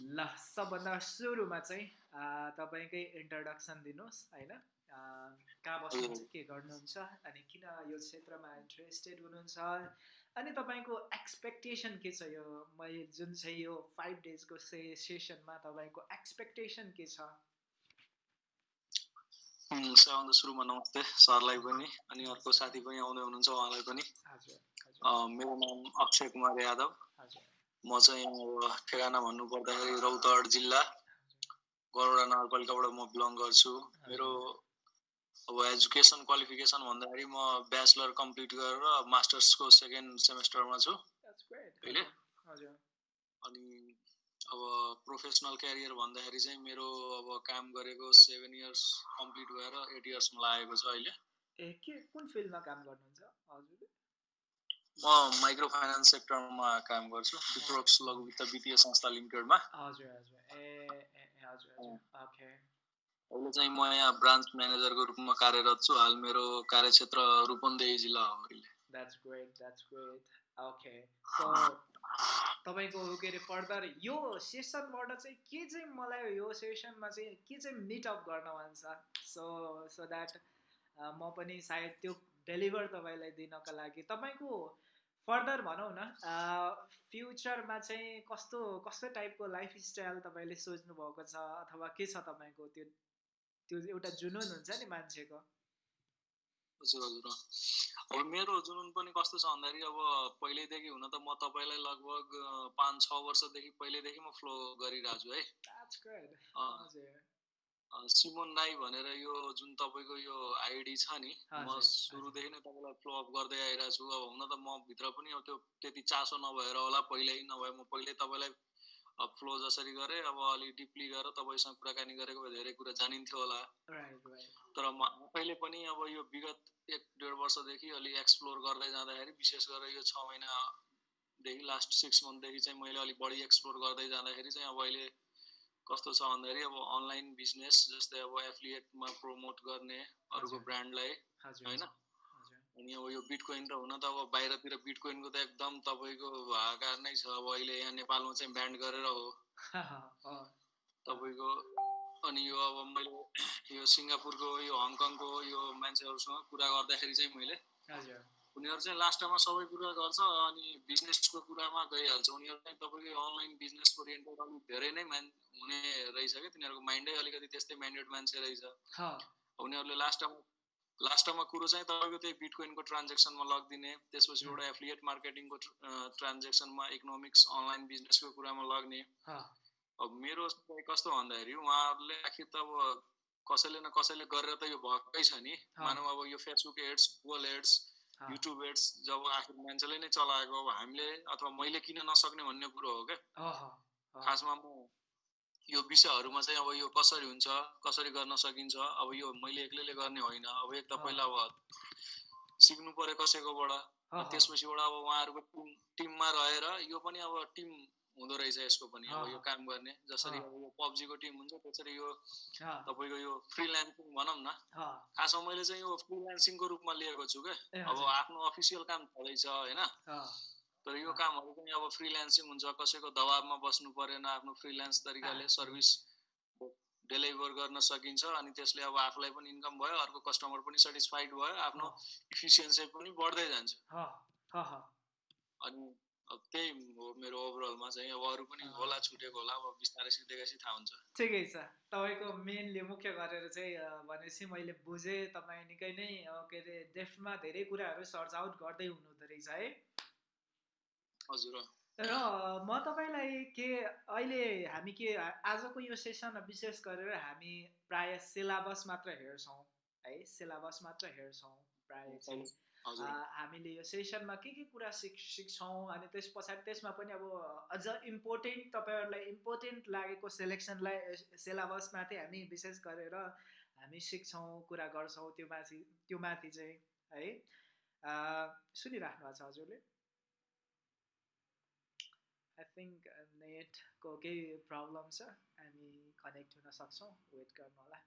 ल सबभन्दा सुरुमा चाहिँ तपाईँकै इन्ट्रोडक्सन दिनुहोस् होइन? कहाँ बस्नुहुन्छ के गर्नुहुन्छ अनि किन यो क्षेत्रमा इन्ट्रेस्टेड हुनुहुन्छ? अनि तपाईँको एक्सपेक्टेसन के छ यो? मैले जुन चाहिँ यो फाइभ डेजको से सेसनमा तपाईँको एक्सपेक्टेसन के छ? सबभन्दा सुरुमा नमस्ते सरलाई पनि अनि अर्को साथी पनि आउँदै हुनुहुन्छ उहाँलाई पनि। मेरो नाम अक्षय कुमार यादव। म चाहिँ अब ठेगाना भन्नु पर्दाखेरि रौतहट जिल्ला गौडा नगरपालिकाबाट म बिलङ गर्छु। मेरो अब एजुकेसन क्वालिफिकेसन भन्दाखेरि म ब्याचलर कम्प्लिट गरेर मास्टर्सको सेकेन्ड सेमेस्टरमा छु। अहिले अनि अब प्रोफेसनल क्यारियर भन्दाखेरि चाहिँ मेरो अब काम गरेको सेभेन इयर्स कम्प्लिट भएर एट इयर्समा लागेको छ अहिले। ए के कुन फिल्डमा काम गर्नुहुन्छ हजुरले? म माइक्रो फाइनेन्स सेक्टरमा काम गर्छु विप्रोक्स लघु वित्त वित्तीय संस्था लिमिटेडमा। हजुर हजुर। ए हजुर ओके। अहिले चाहिँ म यहाँ ब्रान्च म्यानेजरको रूपमा कार्यरत छु हाल मेरो कार्यक्षेत्र रूपन्देही जिल्ला हो अहिले। That's great that's great okay. So तपाईँको के अरे फर्दर यो सेसनबाट चाहिँ के चाहिँ मलाई यो सेसनमा चाहिँ के चाहिँ मिटअप गर्न मन छ सो सो द्याट म पनि सायद त्यो डेलिभर तपाईँलाई दिनको लागि तपाईँको फर्दर भनौँ न फ्युचरमा चाहिँ कस्तो कस्तो टाइपको लाइफ स्टाइल तपाईँले सोच्नु भएको छ अथवा के छ तपाईँको त्यो त्यो एउटा जुनुन हुन्छ नि मान्छेको? हजुर हजुर अब मेरो जुनुन पनि कस्तो छ भन्दाखेरि अब पहिल्यैदेखि हुन त म तपाईँलाई लगभग पाँच छ वर्षदेखि पहिल्यैदेखि म फ्लो गरिरहेको छु है सिमोन राई भनेर यो जुन तपाईँको यो आइडी छ नि म सुरुदेखि नै तपाईँलाई फ्लो अप गर्दै आइरहेको छु अब हुन त म भित्र पनि अब त्यो त्यति चासो नभएर होला पहिल्यै नभए म पहिल्यै तपाईँलाई फ्लो जसरी गरेँ अब अलिक डिपली गरेर तपाईँसँग कुराकानी गरेको धेरै कुरा जानिन्थ्यो होला। तर म आफैले पनि अब यो विगत एक डेढ वर्षदेखि अलिक एक्सप्लोर गर्दै जाँदाखेरि विशेष गरेर यो छ महिनादेखि लास्ट सिक्स मन्थदेखि चाहिँ मैले अलिक बढी एक्सप्लोर गर्दै जाँदाखेरि चाहिँ अब अहिले कस्तो छ भन्दाखेरि अब अनलाइन बिजनेस जस्तै अब एफिलिएटमा प्रमोट गर्ने अरूको ब्रान्डलाई होइन? अनि अब यो बिटकोइन त हुन त अब बाहिरतिर बिटकोइनको त एकदम तपाईँको हाहाकार नै छ। अब अहिले यहाँ नेपालमा चाहिँ ब्यान्ड गरेर हो। तपाईँको अनि यो अब मैले यो सिङ्गापुरको यो हङकङको यो मान्छेहरूसँग कुरा गर्दाखेरि चाहिँ मैले उनीहरू चाहिँ लास्टमा सबै कुरा गर्छ अनि बिजनेसको कुरामा गइहाल्छ। उनीहरू चाहिँ तपाईँको अनलाइन बिजनेस ओरिएन्टेड अलिक धेरै नै मान हुने रहेछ क्या तिनीहरूको माइन्डै अलिकति त्यस्तै माइन्डेड मान्छे रहेछ। उनीहरूले लास्टमा लास्टमा कुरो चाहिँ तपाईँको त्यही बिटकोइनको ट्रान्जेक्सनमा लगिदिने त्यसपछि एउटा एफिलिएट मार्केटिङको ट्रान्जेक्सनमा इकोनोमिक्स अनलाइन बिजनेसको कुरामा लग्ने। अब मेरो कस्तो भन्दाखेरि उहाँहरूले आखिर त अब कसैले न कसैले गरेर त यो भएकै छ नि। मानव अब यो Facebook ads Google ads YouTube ads जब आखिर मान्छेले नै चलाएको अब हामीले अथवा मैले किन नसक्ने भन्ने कुरो हो क्या। खासमा म यो विषयहरूमा चाहिँ अब यो कसरी हुन्छ कसरी गर्न सकिन्छ अब यो मैले एक्लैले गर्ने होइन अब एक त पहिला अब सिक्नु पऱ्यो कसैकोबाट त्यसपछिबाट अब उहाँहरूको टिम टिममा रहेर यो पनि अब टिम हुँदो रहेछ यसको पनि अब यो काम गर्ने। जसरी अब यो पब्जीको टिम हुन्छ त्यसरी यो तपाईँको यो फ्रिल्यान्सिङ भनौँ न। खासमा मैले चाहिँ यो फ्रिल्यान्सिङको रूपमा लिएको छु क्या अब आफ्नो अफिसियल काम छँदैछ होइन? तर यो कामहरू पनि अब फ्रिल्यान्सिङ हुन्छ कसैको दबाबमा बस्नु परेन आफ्नो फ्रिल्यान्स तरिकाले सर्भिस डेलिभर गर्न सकिन्छ अनि त्यसले अब आफूलाई पनि इन्कम भयो अर्को कस्टमर पनि सेटिस्फाइड भयो आफ्नो इफिसियन्सी पनि बढ्दै जान्छ। अनि अब त्यही हो मेरो ओभरअलमा चाहिँ अब अरू पनि होला छुटेको होला अब बिस्तारै सिक्दै थाहा हुन्छ। ठिकै छ। तपाईँको मेनली मुख्य गरेर चाहिँ भनेपछि मैले बुझेँ तपाईँ निकै नै के अरे डेफ्टमा धेरै कुराहरू सर्च आउट गर्दै हुनुहुँदो रहेछ है। हजुर र म तपाईँलाई के अहिले हामी के आजको यो सेसनमा विशेष गरेर हामी प्राय सिलाबस मात्र हेर्छौँ है। सिलाबस मात्र हेर्छौँ प्राय चाहिँ। हामीले यो सेसनमा के के कुरा सिक सिक्छौँ अनि त्यस पछाडि त्यसमा पनि अब अझ इम्पोर्टेन्ट तपाईँहरूलाई इम्पोर्टेन्ट लागेको सेलेक्सनलाई सिलेबसमाथि हामी विशेष गरेर हामी सिक्छौँ कुरा गर्छौँ त्यो माथि त्यो माथि चाहिँ है। सुनिराख्नु भएको छ हजुरले? आई थिङ्क नेटको केही प्रब्लम छ। हामी कनेक्ट हुन सक्छौँ। वेट गर्नु होला।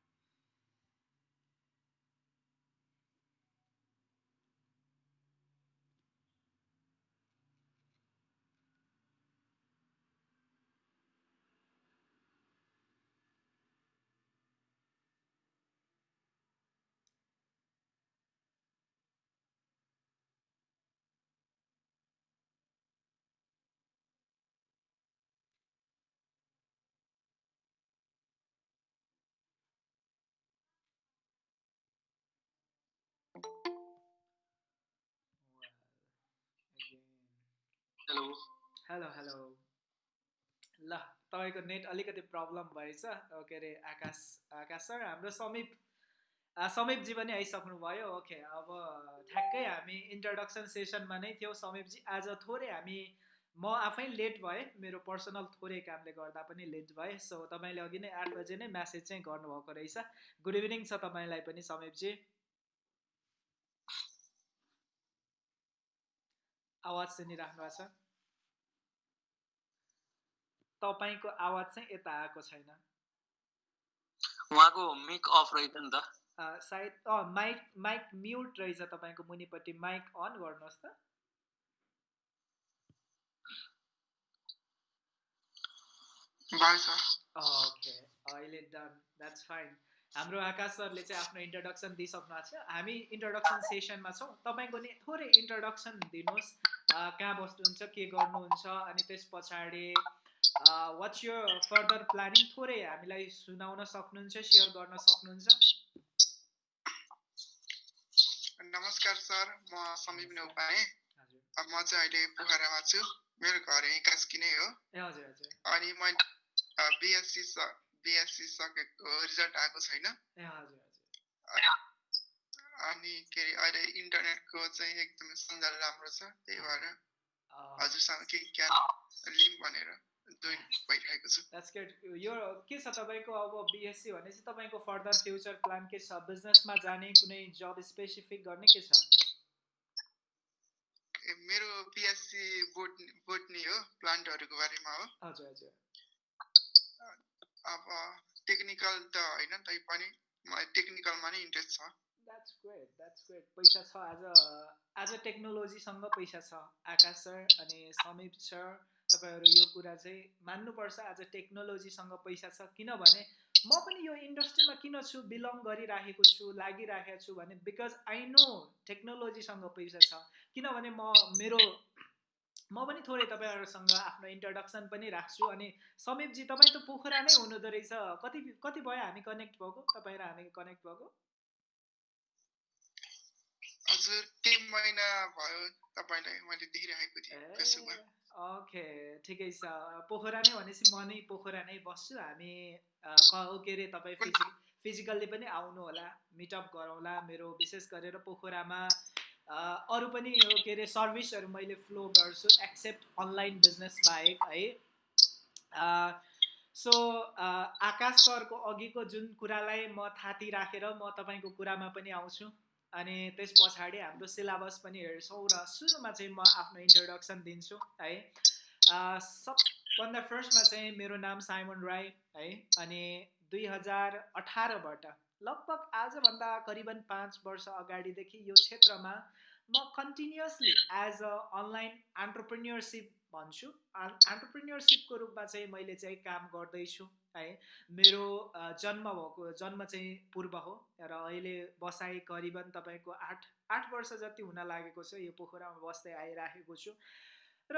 हेलो। Hello hello. ल तपाईँको नेट अलिकति प्रब्लम भएछ के अरे आकाश आकाश सर हाम्रो समीप समीपजी पनि आइसक्नु भयो ओके अब ठ्याक्कै हामी इन्ट्रोडक्सन सेसनमा नै थियौँ। समीपजी आज थोरै हामी म आफै लेट भएँ मेरो पर्सनल थोरै कामले गर्दा पनि लेट भएँ। सो तपाईँले अघि नै आठ बजे नै म्यासेज चाहिँ गर्नुभएको रहेछ। गुड इभिनिङ छ तपाईँलाई पनि समीपजी। आवाज सुनिराख्नु भएको छ? तपाईँको आवाज चाहिँ यता आएको छैन। उहाँको मिक अफ रहेछ नि त। सायद अँ माइक माइक म्युट रहेछ तपाईँको मुनिपट्टि। माइक अन गर्नुहोस् त। ओके अहिले डन द्याट्स फाइन हाम्रो आकाश सरले चाहिँ आफ्नो इन्ट्रोडक्सन दिइसक्नु भएको छ। हामी इन्ट्रोडक्सन सेसनमा छौँ। तपाईँको नि थोरै इन्ट्रोडक्सन दिनुहोस्। कहाँ बस्नुहुन्छ के गर्नुहुन्छ अनि त्यस पछाडि वाट्स यो फर्दर प्लानिङ थोरै? हामीलाई सुनाउन सक्नुहुन्छ सेयर गर्न सक्नुहुन्छ? नमस्कार सर म समीप नेउपाने। म चाहिँ अहिले पोखरामा छु। मेरो घर यहीँ कास्की नै हो अनि मैले बिएससी बिएससी सकेको रिजल्ट आएको छैन। अनि के अरे अहिले इन्टरनेटको चाहिँ एकदमै सञ्जाल राम्रो छ। त्यही भएर हजुरसँग केही ज्ञान लिम भनेर। भइरहेको छु। यो के छ तपाईँको अब बिएससी भनेपछि तपाईँको फर्दर फ्युचर प्लान के छ? बिजनेसमा जाने कुनै जब स्पेसिफिक गर्ने के छ? मेरो बिएससी बोट बोटनी हो प्लान्टहरूको बारेमा हो। हजुर हजुर। अब टेक्निकल त होइन तै पनि मलाई टेक्निकलमा नै इन्ट्रेस्ट छ। द्याट्स ग्रेट द्याट्स ग्रेट पैसा छ आज आज टेक्नोलोजीसँग पैसा छ। आकाश सर अनि समीप सर तपाईँहरू यो कुरा चाहिँ मान्नुपर्छ। आज टेक्नोलोजीसँग पैसा छ किनभने म पनि यो इन्डस्ट्रीमा किन छु बिलङ गरिराखेको छु लागिराखेको छु भने बिकज आई नो टेक्नोलोजीसँग पैसा छ। किनभने म मेरो म पनि थोरै तपाईँहरूसँग आफ्नो इन्ट्रोडक्सन पनि राख्छु अनि समीपजी तपाईँ त पोखरा नै हुनुहुँदो रहेछ। कति कति भयो हामी कनेक्ट भएको? तपाईँ र हामी कनेक्ट भएको? हजुर केही महिना भयो तपाईँलाई मैले देखिरहेको थिएँ। ओके ठिकै छ। पोखरा नै भनेपछि म नै पोखरा नै बस्छु। हामी के अरे तपाईँ फिजि फिजिकल्ली पनि आउनु होला मिटअप गरौँला। मेरो विशेष गरेर पोखरामा अरू पनि यो के अरे सर्भिसहरू मैले फ्लो गर्छु एक्सेप्ट अनलाइन बिजनेस बाहेक है। सो आकाश सरको अघिको जुन कुरालाई म थाती राखेर म तपाईँको कुरामा पनि आउँछु। अनि त्यस पछाडि हाम्रो सिलेबस पनि हेर्छौँ र सुरुमा चाहिँ म आफ्नो इन्ट्रोडक्सन दिन्छु है। सबभन्दा फर्स्टमा चाहिँ मेरो नाम साइमन राई है। अनि दुई हजार अठारबाट लगभग आजभन्दा करिबन पाँच वर्ष अगाडिदेखि यो क्षेत्रमा म continuously as a online entrepreneurship भन्छु। एन्टरप्रेन्योरसिपको रूपमा चाहिँ मैले चाहिँ काम गर्दैछु है। मेरो जन्म भएको जन्म चाहिँ पूर्व हो र अहिले बसाइ करिबन तपाईँको आठ आठ वर्ष जति हुन लागेको छ यो पोखरामा बस्दै आइराखेको छु। र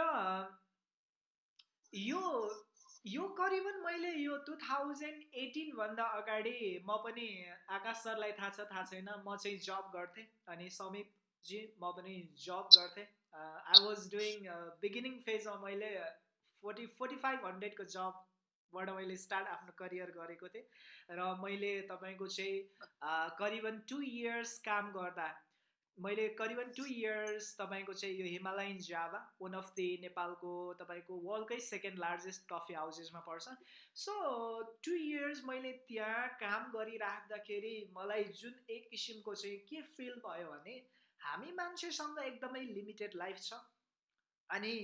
यो यो करिबन मैले यो टु थाउजन्ड एटिनभन्दा अगाडि म पनि आकाश सरलाई थाहा छ थाहा छैन। म चाहिँ जब गर्थेँ अनि समीपजी म पनि जब गर्थेँ। आई वाज डुइङ बिगिनिङ फेजमा मैले फोर्टी फोर्टी फाइभ हन्ड्रेडको जबबाट मैले स्टार्ट आफ्नो करियर गरेको थिएँ। र मैले तपाईँको चाहिँ करिबन टु इयर्स काम गर्दा मैले करिबन टु इयर्स तपाईँको चाहिँ यो Himalayan Java one of the नेपालको तपाईँको वर्ल्डकै सेकेन्ड लार्जेस्ट कफी हाउसेसमा पर्छ। सो टु इयर्स मैले त्यहाँ काम गरिराख्दाखेरि मलाई जुन एक किसिमको चाहिँ के फिल भयो भने हामी मान्छेसँग एकदमै लिमिटेड लाइफ छ। अनि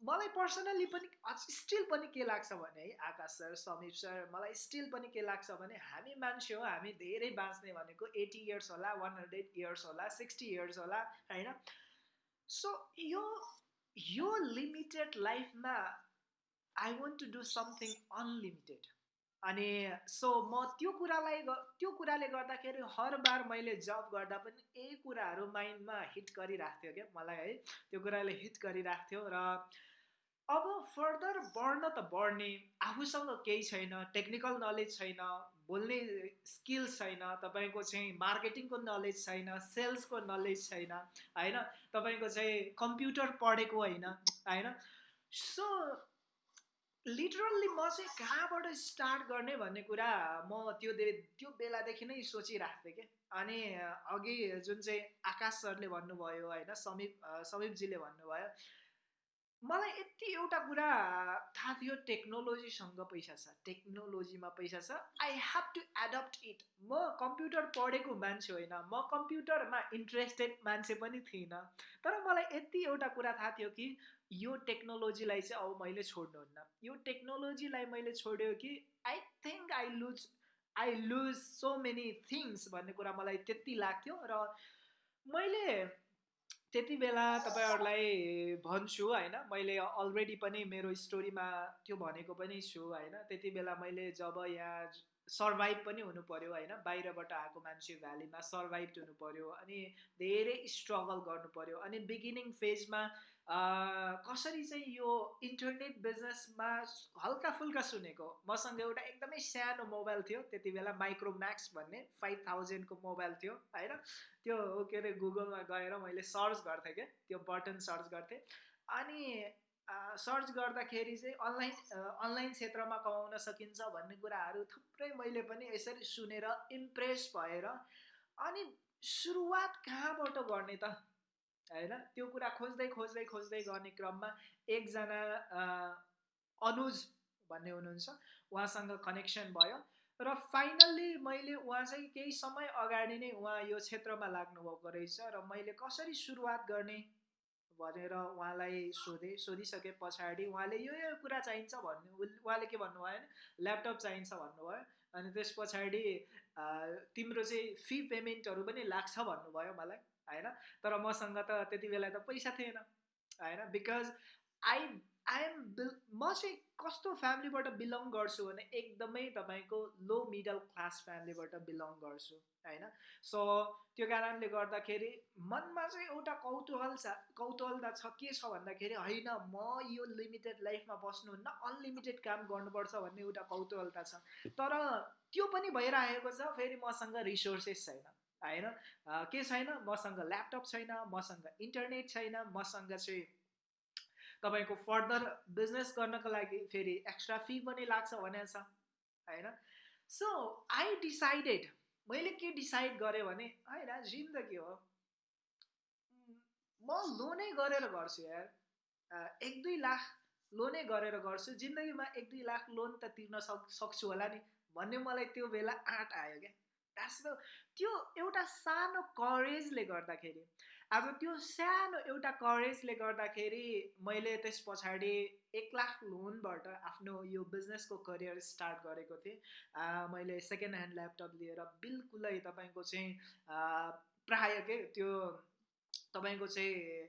मलाई पर्सनल्ली पनि स्टिल पनि के लाग्छ भने है आकाश सर समीप सर मलाई स्टिल पनि के लाग्छ भने हामी मान्छे हो हामी धेरै बाँच्ने भनेको एटी इयर्स होला वान हन्ड्रेड इयर्स होला सिक्सटी इयर्स होला होइन? सो यो यो लिमिटेड लाइफमा I want to do something unlimited अनि सो म त्यो कुरालाई त्यो कुराले गर्दाखेरि हर बार मैले जब गर्दा पनि यही कुराहरू माइन्डमा हिट गरिराख्थ्यो क्या मलाई है। त्यो कुराले हिट गरिराख्थ्यो र अब फर्दर बढ्न त बढ्ने आफूसँग केही छैन टेक्निकल नलेज छैन बोल्ने स्किल्स छैन तपाईँको चाहिँ मार्केटिङको नलेज छैन सेल्सको नलेज छैन होइन। तपाईँको चाहिँ कम्प्युटर पढेको होइन होइन। सो लिटरल्ली म चाहिँ कहाँबाट स्टार्ट गर्ने भन्ने कुरा म त्यो त्यो बेलादेखि नै सोचिरहेको थिएँ कि। अनि अघि जुन चाहिँ आकाश सरले भन्नुभयो होइन समीप समीपजीले भन्नुभयो मलाई यति एउटा कुरा थाहा थियो टेक्नोलोजीसँग पैसा छ टेक्नोलोजीमा पैसा छ। I have to adapt it म कम्प्युटर पढेको मान्छे होइन म कम्प्युटरमा इन्ट्रेस्टेड मान्छे पनि थिइनँ। तर मलाई यति एउटा कुरा थाहा थियो कि यो टेक्नोलोजीलाई चाहिँ अब मैले छोड्नुहुन्न यो टेक्नोलोजीलाई मैले छोड्यो कि I think I lose I lose so many things भन्ने कुरा मलाई त्यति लाग्थ्यो र मैले त्यति बेला तपाईँहरूलाई भन्छु होइन मैले अलरेडी पनि मेरो स्टोरीमा त्यो भनेको पनि छु होइन। त्यति बेला मैले जब यहाँ सर्भाइभ पनि हुनु पऱ्यो होइन बाहिरबाट आएको मान्छे भ्यालीमा सर्भाइभ हुनु पऱ्यो अनि धेरै स्ट्रगल गर्नु पऱ्यो अनि बिगिनिङ फेजमा कसरी चाहिँ यो इन्टरनेट बिजनेसमा हल्का फुल्का सुनेको? मसँग एउटा एकदमै सानो मोबाइल थियो त्यति बेला माइक्रोम्याक्स भन्ने फाइभ थाउजन्डको मोबाइल थियो होइन? त्यो के अरे गुगलमा गएर मैले सर्च गर्थेँ क्या त्यो बटन सर्च गर्थेँ। अनि सर्च गर्दाखेरि चाहिँ अनलाइन अनलाइन क्षेत्रमा कमाउन सकिन्छ भन्ने कुराहरू थुप्रै मैले पनि यसरी सुनेर इम्प्रेस भएर अनि सुरुवात कहाँबाट गर्ने त? होइन? त्यो कुरा खोज्दै खोज्दै खोज्दै गर्ने क्रममा एकजना अनुज भन्ने हुनुहुन्छ। उहाँसँग कनेक्सन भयो। र फाइनल्ली मैले उहाँ चाहिँ केही समय अगाडि नै उहाँ यो क्षेत्रमा लाग्नुभएको रहेछ र मैले कसरी सुरुवात गर्ने भनेर उहाँलाई सोधेँ सोधिसके पछाडि उहाँले यो यो कुरा चाहिन्छ भन्नु उहाँले के भन्नुभयो भने ल्यापटप चाहिन्छ भन्नुभयो। अनि त्यस पछाडि तिम्रो चाहिँ फी पेमेन्टहरू पनि लाग्छ भन्नुभयो मलाई। होइन? तर मसँग त त्यति बेला त पैसा थिएन होइन? बिकज आई आइएम बिल म चाहिँ कस्तो फ्यामिलीबाट बिलङ गर्छु भने एकदमै तपाईँको लो मिडल क्लास फ्यामिलीबाट बिलङ गर्छु होइन? सो त्यो कारणले गर्दाखेरि मनमा चाहिँ एउटा कौतूहल छ कौतूहलता छ के छ भन्दाखेरि होइन म यो लिमिटेड लाइफमा बस्नुहुन्न अनलिमिटेड काम गर्नुपर्छ भन्ने एउटा कौतूहलता छ। तर त्यो पनि भइरहेको छ फेरि मसँग रिसोर्सेस छैन। होइन के छैन? मसँग ल्यापटप छैन मसँग इन्टरनेट छैन मसँग चाहिँ तपाईँको फर्दर बिजनेस गर्नको लागि फेरि एक्स्ट्रा फी पनि लाग्छ भनेको छ होइन सो आई डिसाइडेड मैले के डिसाइड गरेँ भने होइन जिन्दगी हो। म लोनै गरेर गर्छु यार। एक दुई लाख लोनै गरेर गर्छु। जिन्दगीमा एक दुई लाख लोन त तिर्न सक् सक्छु होला नि। भन्ने मलाई त्यो बेला आँट आयो क्या। द त्यो एउटा सानो करेजले गर्दाखेरि अब त्यो सानो एउटा करेजले गर्दाखेरि मैले त्यस पछाडि एक लाख लोनबाट आफ्नो यो बिजनेसको करियर स्टार्ट गरेको थिएँ। मैले सेकेन्ड ह्यान्ड ल्यापटप लिएर बिल्कुलै तपाईँको चाहिँ प्राय के त्यो तपाईँको चाहिँ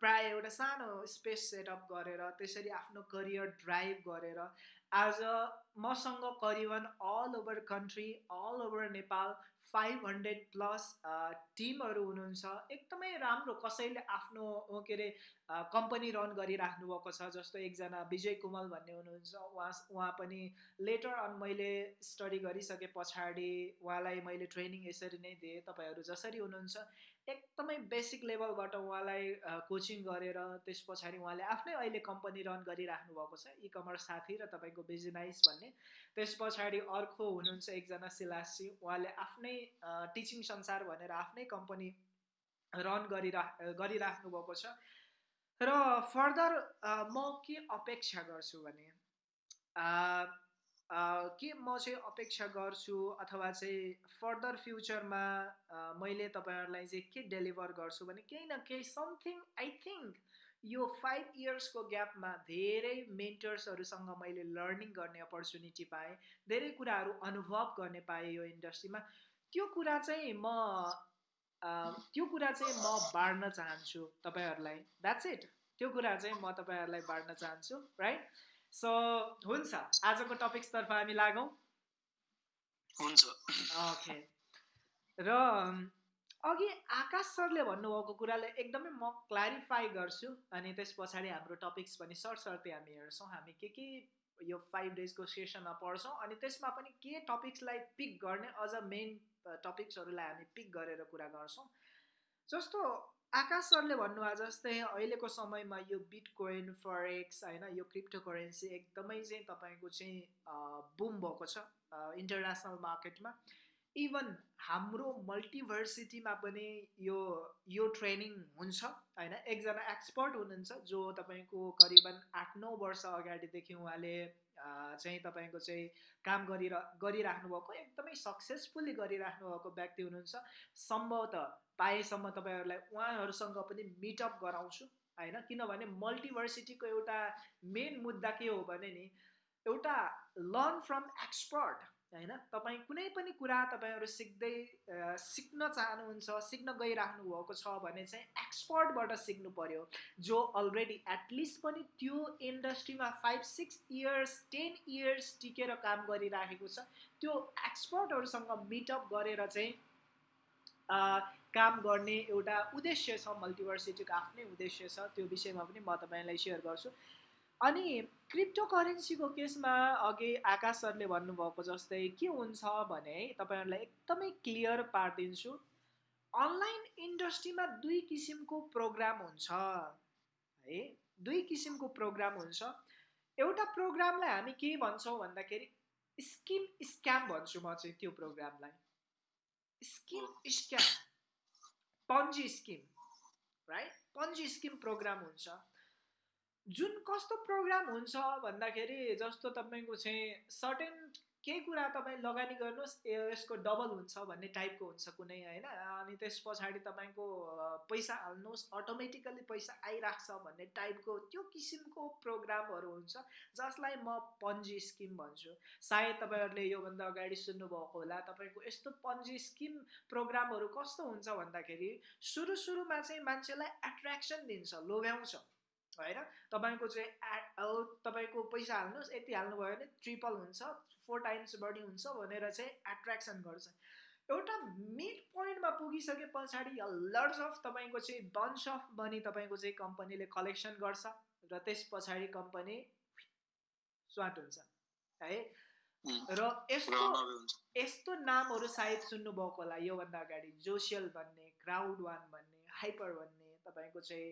प्राय एउटा सानो स्पेस सेटअप गरेर त्यसरी आफ्नो करियर ड्राइभ गरेर आज मसँग करिबन all over country all over Nepal five hundred plus टिमहरू हुनुहुन्छ। एकदमै राम्रो कसैले आफ्नो के अरे कम्पनी रन गरिराख्नु भएको छ। जस्तो एकजना विजय कुमल भन्ने हुनुहुन्छ। उहाँ उहाँ पनि लेटर अन मैले स्टडी गरिसके पछाडि उहाँलाई मैले ट्रेनिङ यसरी नै दिएँ। तपाईँहरू जसरी हुनुहुन्छ एकदमै बेसिक लेभलबाट उहाँलाई कोचिङ गरेर त्यस पछाडि उहाँले आफ्नै अहिले कम्पनी रन गरिराख्नु भएको छ इ कमर्स साथी र तपाईँको बिजनाइस भन्ने। त्यस पछाडि अर्को हुनुहुन्छ एकजना सिलासी उहाँले आफ्नै टिचिङ संसार भनेर आफ्नै कम्पनी रन गरिराख गरिराख्नु भएको छ। र फर्दर म के अपेक्षा गर्छु भने के म चाहिँ अपेक्षा गर्छु अथवा चाहिँ फर्दर फ्युचरमा मैले तपाईँहरूलाई चाहिँ के डेलिभर गर्छु भने केही न केही समथिङ आई थिङ्क यो फाइभ इयर्सको ग्यापमा धेरै मेन्टर्सहरूसँग मैले लर्निङ गर्ने अपर्च्युनिटी पाएँ धेरै कुराहरू अनुभव गर्ने पाएँ यो इन्डस्ट्रीमा। त्यो कुरा चाहिँ म त्यो कुरा चाहिँ म बाँड्न चाहन्छु तपाईँहरूलाई। द्याट्स इट त्यो कुरा चाहिँ म तपाईँहरूलाई बाँड्न चाहन्छु राइट सो हुन्छ। आजको टपिक्सतर्फ हामी लागौँ। हुन्छ। ओके र अघि आकाश सरले भन्नुभएको कुरालाई एकदमै म क्ल्यारिफाई गर्छु अनि त्यस पछाडि हाम्रो टपिक्स पनि सरसर्ती हामी हेर्छौँ। हामी के के यो फाइभ डेजको सेसनमा पढ्छौँ अनि त्यसमा पनि के टपिक्सलाई पिक गर्ने अझ मेन टपिक्सहरूलाई हामी पिक गरेर कुरा गर्छौँ। जस्तो आकाश सरले भन्नुभयो जस्तै अहिलेको समयमा यो बिट कोइन फरेक्स होइन यो क्रिप्टो करेन्सी एकदमै चाहिँ तपाईँको चाहिँ बुम भएको छ इन्टरनेसनल मार्केटमा। इभन हाम्रो मल्टिभर्सिटीमा पनि यो यो ट्रेनिङ हुन्छ होइन? एकजना एक्सपर्ट हुनुहुन्छ जो तपाईँको करिबन आठ नौ वर्ष अगाडिदेखि उहाँले चाहिँ तपाईँको चाहिँ काम गरिरह गरिराख्नु भएको एकदमै सक्सेसफुल्ली गरिराख्नु भएको व्यक्ति हुनुहुन्छ। सम्भवतः पाएसम्म तपाईँहरूलाई उहाँहरूसँग पनि मिटअप गराउँछु होइन? किनभने मल्टिभर्सिटीको एउटा मेन मुद्दा के हो भने नि एउटा लर्न फ्रम एक्सपर्ट होइन? तपाईँ कुनै पनि कुरा तपाईँहरू सिक्दै सिक्न चाहनुहुन्छ सिक्न गइराख्नु भएको छ भने चाहिँ एक्सपर्टबाट सिक्नु पऱ्यो जो अलरेडी एटलिस्ट पनि त्यो इन्डस्ट्रीमा five six years ten years टिकेर काम गरिराखेको छ। त्यो एक्सपर्टहरूसँग मिटअप गरेर चाहिँ काम गर्ने एउटा उद्देश्य छ मल्टिभर्सिटीको आफ्नै उद्देश्य छ। त्यो विषयमा पनि म तपाईँलाई सेयर गर्छु। अनि क्रिप्टो करेन्सीको केसमा अघि आकाश सरले भन्नुभएको जस्तै के हुन्छ भने तपाईँहरूलाई एकदमै क्लियर पारिदिन्छु। अनलाइन इन्डस्ट्रीमा दुई किसिमको प्रोग्राम हुन्छ। है दुई किसिमको प्रोग्राम हुन्छ। एउटा प्रोग्रामलाई हामी के भन्छौँ भन्दाखेरि स्किम स्क्याम भन्छु म चाहिँ त्यो प्रोग्रामलाई। Scheme scam Ponzi scheme right Ponzi scheme program हुन्छ। जुन कस्तो प्रोग्राम हुन्छ भन्दाखेरि जस्तो तपाईँको चाहिँ सर्टेन केही कुरा तपाईँ लगानी गर्नुहोस् यसको डबल हुन्छ भन्ने टाइपको हुन्छ कुनै होइन? अनि त्यस पछाडि तपाईँको पैसा हाल्नुहोस् अटोमेटिकल्ली पैसा आइराख्छ भन्ने टाइपको त्यो किसिमको प्रोग्रामहरू हुन्छ जसलाई म पन्जी स्किम भन्छु। सायद तपाईँहरूले योभन्दा अगाडि सुन्नुभएको होला तपाईँको यस्तो पन्जी स्किम प्रोग्रामहरू कस्तो हुन्छ भन्दाखेरि सुरु सुरुमा चाहिँ मान्छेलाई एट्र्याक्सन दिन्छ लोभ्याउँछ। होइन? तपाईँको चाहिँ तपाईँको पैसा हाल्नुहोस् यति हाल्नुभयो भने ट्रिपल हुन्छ फोर टाइम्स बढी हुन्छ भनेर चाहिँ एट्र्याक्सन गर्छ। एउटा मिड पोइन्टमा पुगिसके पछाडि लर्ज अफ तपाईँको चाहिँ बन्च अफ मनी तपाईँको चाहिँ कम्पनीले कलेक्सन गर्छ र त्यस पछाडि कम्पनी स्वाट हुन्छ है? र यस्तो यस्तो नामहरू सायद सुन्नुभएको होला योभन्दा अगाडि जोसियल भन्ने क्राउड वान भन्ने हाइपर भन्ने तपाईँको चाहिँ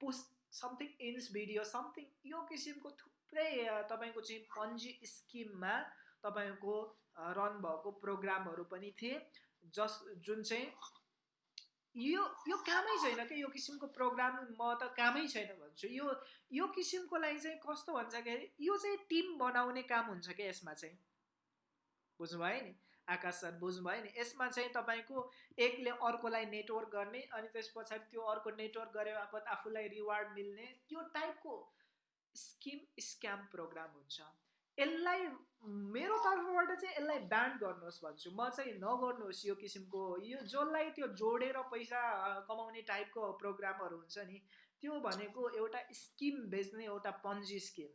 पोस्ट समथिङ इन्स भिडियो समथिङ यो किसिमको थुप्रै तपाईँको चाहिँ पन्जी स्किममा तपाईँको रन भएको प्रोग्रामहरू पनि थिए जस जुन चाहिँ यो यो कामै छैन क्या यो किसिमको प्रोग्राम म त कामै छैन भन्छु यो यो किसिमको लागि चाहिँ कस्तो भन्दाखेरि यो चाहिँ टिम बनाउने काम हुन्छ क्या यसमा चाहिँ बुझ्नुभयो नि आकाश सर बुझ्नुभयो नि। यसमा चाहिँ तपाईँको एकले अर्कोलाई नेटवर्क गर्ने अनि त्यस पछाडि त्यो अर्को नेटवर्क गरे बापत आफूलाई रिवार्ड मिल्ने त्यो टाइपको स्किम स्क्याम प्रोग्राम हुन्छ। यसलाई मेरो तर्फबाट चाहिँ यसलाई ब्यान्ड गर्नुहोस् भन्छु। म चाहिँ नगर्नुहोस् यो किसिमको। यो जसलाई त्यो जोडेर पैसा कमाउने टाइपको प्रोग्रामहरू हुन्छ नि त्यो भनेको एउटा स्किम बेच्ने एउटा पन्जी स्किम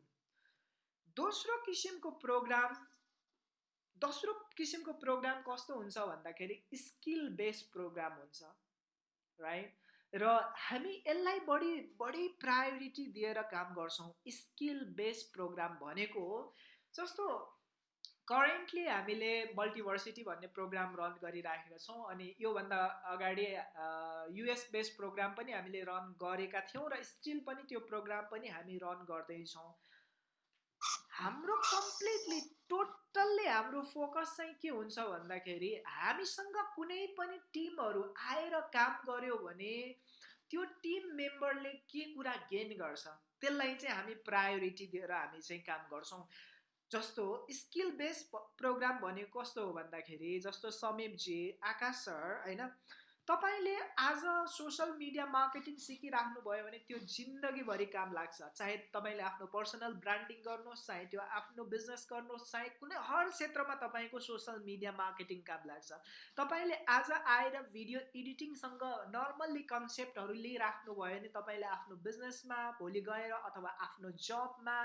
दोस्रो किसिमको प्रोग्राम दोस्रो किसिमको प्रोग्राम कस्तो हुन्छ भन्दाखेरि स्किल बेस्ड प्रोग्राम हुन्छ राइट र हामी यसलाई बढी बढी प्रायोरिटी दिएर काम गर्छौँ। स्किल बेस्ड प्रोग्राम भनेको हो जस्तो करेन्टली हामीले मल्टिभर्सिटी भन्ने प्रोग्राम रन गरिराखेका छौँ अनि योभन्दा अगाडि युएस बेस्ड प्रोग्राम पनि हामीले रन गरेका थियौँ र स्टिल पनि त्यो प्रोग्राम पनि हामी रन गर्दैछौँ। हाम्रो कम्प्लिटली टोटल्ली हाम्रो फोकस चाहिँ के हुन्छ भन्दाखेरि हामीसँग कुनै पनि टिमहरू आएर काम गर्यो भने त्यो टिम मेम्बरले के कुरा गेन गर्छ? त्यसलाई चाहिँ हामी प्रायोरिटी दिएर हामी चाहिँ काम गर्छौँ। जस्तो स्किल बेस्ड प्रोग्राम भनेको कस्तो हो भन्दाखेरि जस्तो समीपजी आकाश सर होइन? तपाईँले आज सोसल मिडिया मार्केटिङ सिकिराख्नुभयो भने त्यो जिन्दगीभरि काम लाग्छ। चाहे तपाईँले आफ्नो पर्सनल ब्रान्डिङ गर्नुहोस् चाहे त्यो आफ्नो बिजनेस गर्नुहोस् चाहे कुनै हर क्षेत्रमा तपाईँको सोसल मिडिया मार्केटिङ काम लाग्छ। तपाईँले आज आएर भिडियो एडिटिङसँग नर्मल्ली कन्सेप्टहरू लिइराख्नुभयो भने तपाईँले आफ्नो बिजनेसमा भोलि गएर अथवा आफ्नो जबमा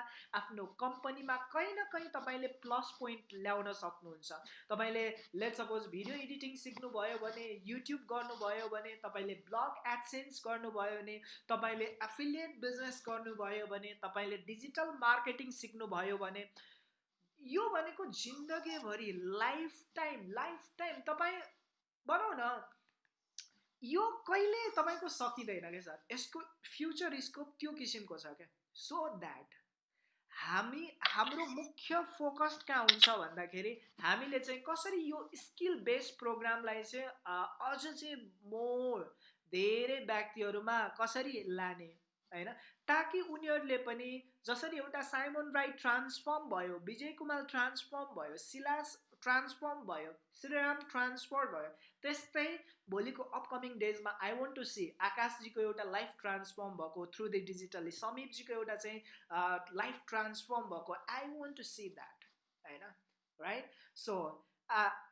आफ्नो कम्पनीमा कहीँ न कहीँ तपाईँले प्लस पोइन्ट ल्याउन सक्नुहुन्छ। तपाईँले लेट सपोज भिडियो एडिटिङ सिक्नुभयो भने युट्युब गर्नु गर्नुभयो भने तपाईँले ब्लग एडसेन्स गर्नुभयो भने तपाईँले एफिलिएट बिजनेस गर्नुभयो भने तपाईँले डिजिटल मार्केटिङ सिक्नुभयो भने यो भनेको जिन्दगीभरि लाइफ टाइम लाइफ टाइम तपाईँ भनौँ न यो कहिले तपाईँको सकिँदैन क्या सर? यसको फ्युचर स्कोप त्यो किसिमको छ क्या सो द्याट हामी हाम्रो मुख्य फोकस कहाँ हुन्छ भन्दाखेरि हामीले चाहिँ कसरी यो स्किल बेस्ड प्रोग्रामलाई चाहिँ अझ चाहिँ मोर धेरै व्यक्तिहरूमा कसरी लाने होइन? ताकि उनीहरूले पनि जसरी एउटा साइमन राइट ट्रान्सफर्म भयो विजय कुमार ट्रान्सफर्म भयो सिलास ट्रान्सफर्म भयो श्रीराम ट्रान्सफर भयो त्यस्तै भोलिको अपकमिङ डेजमा आई वन्ट टु सी आकाशजीको एउटा लाइफ ट्रान्सफर्म भएको थ्रु द डिजिटली समीपजीको एउटा चाहिँ लाइफ ट्रान्सफर्म भएको। I want to see that होइन? राइट सो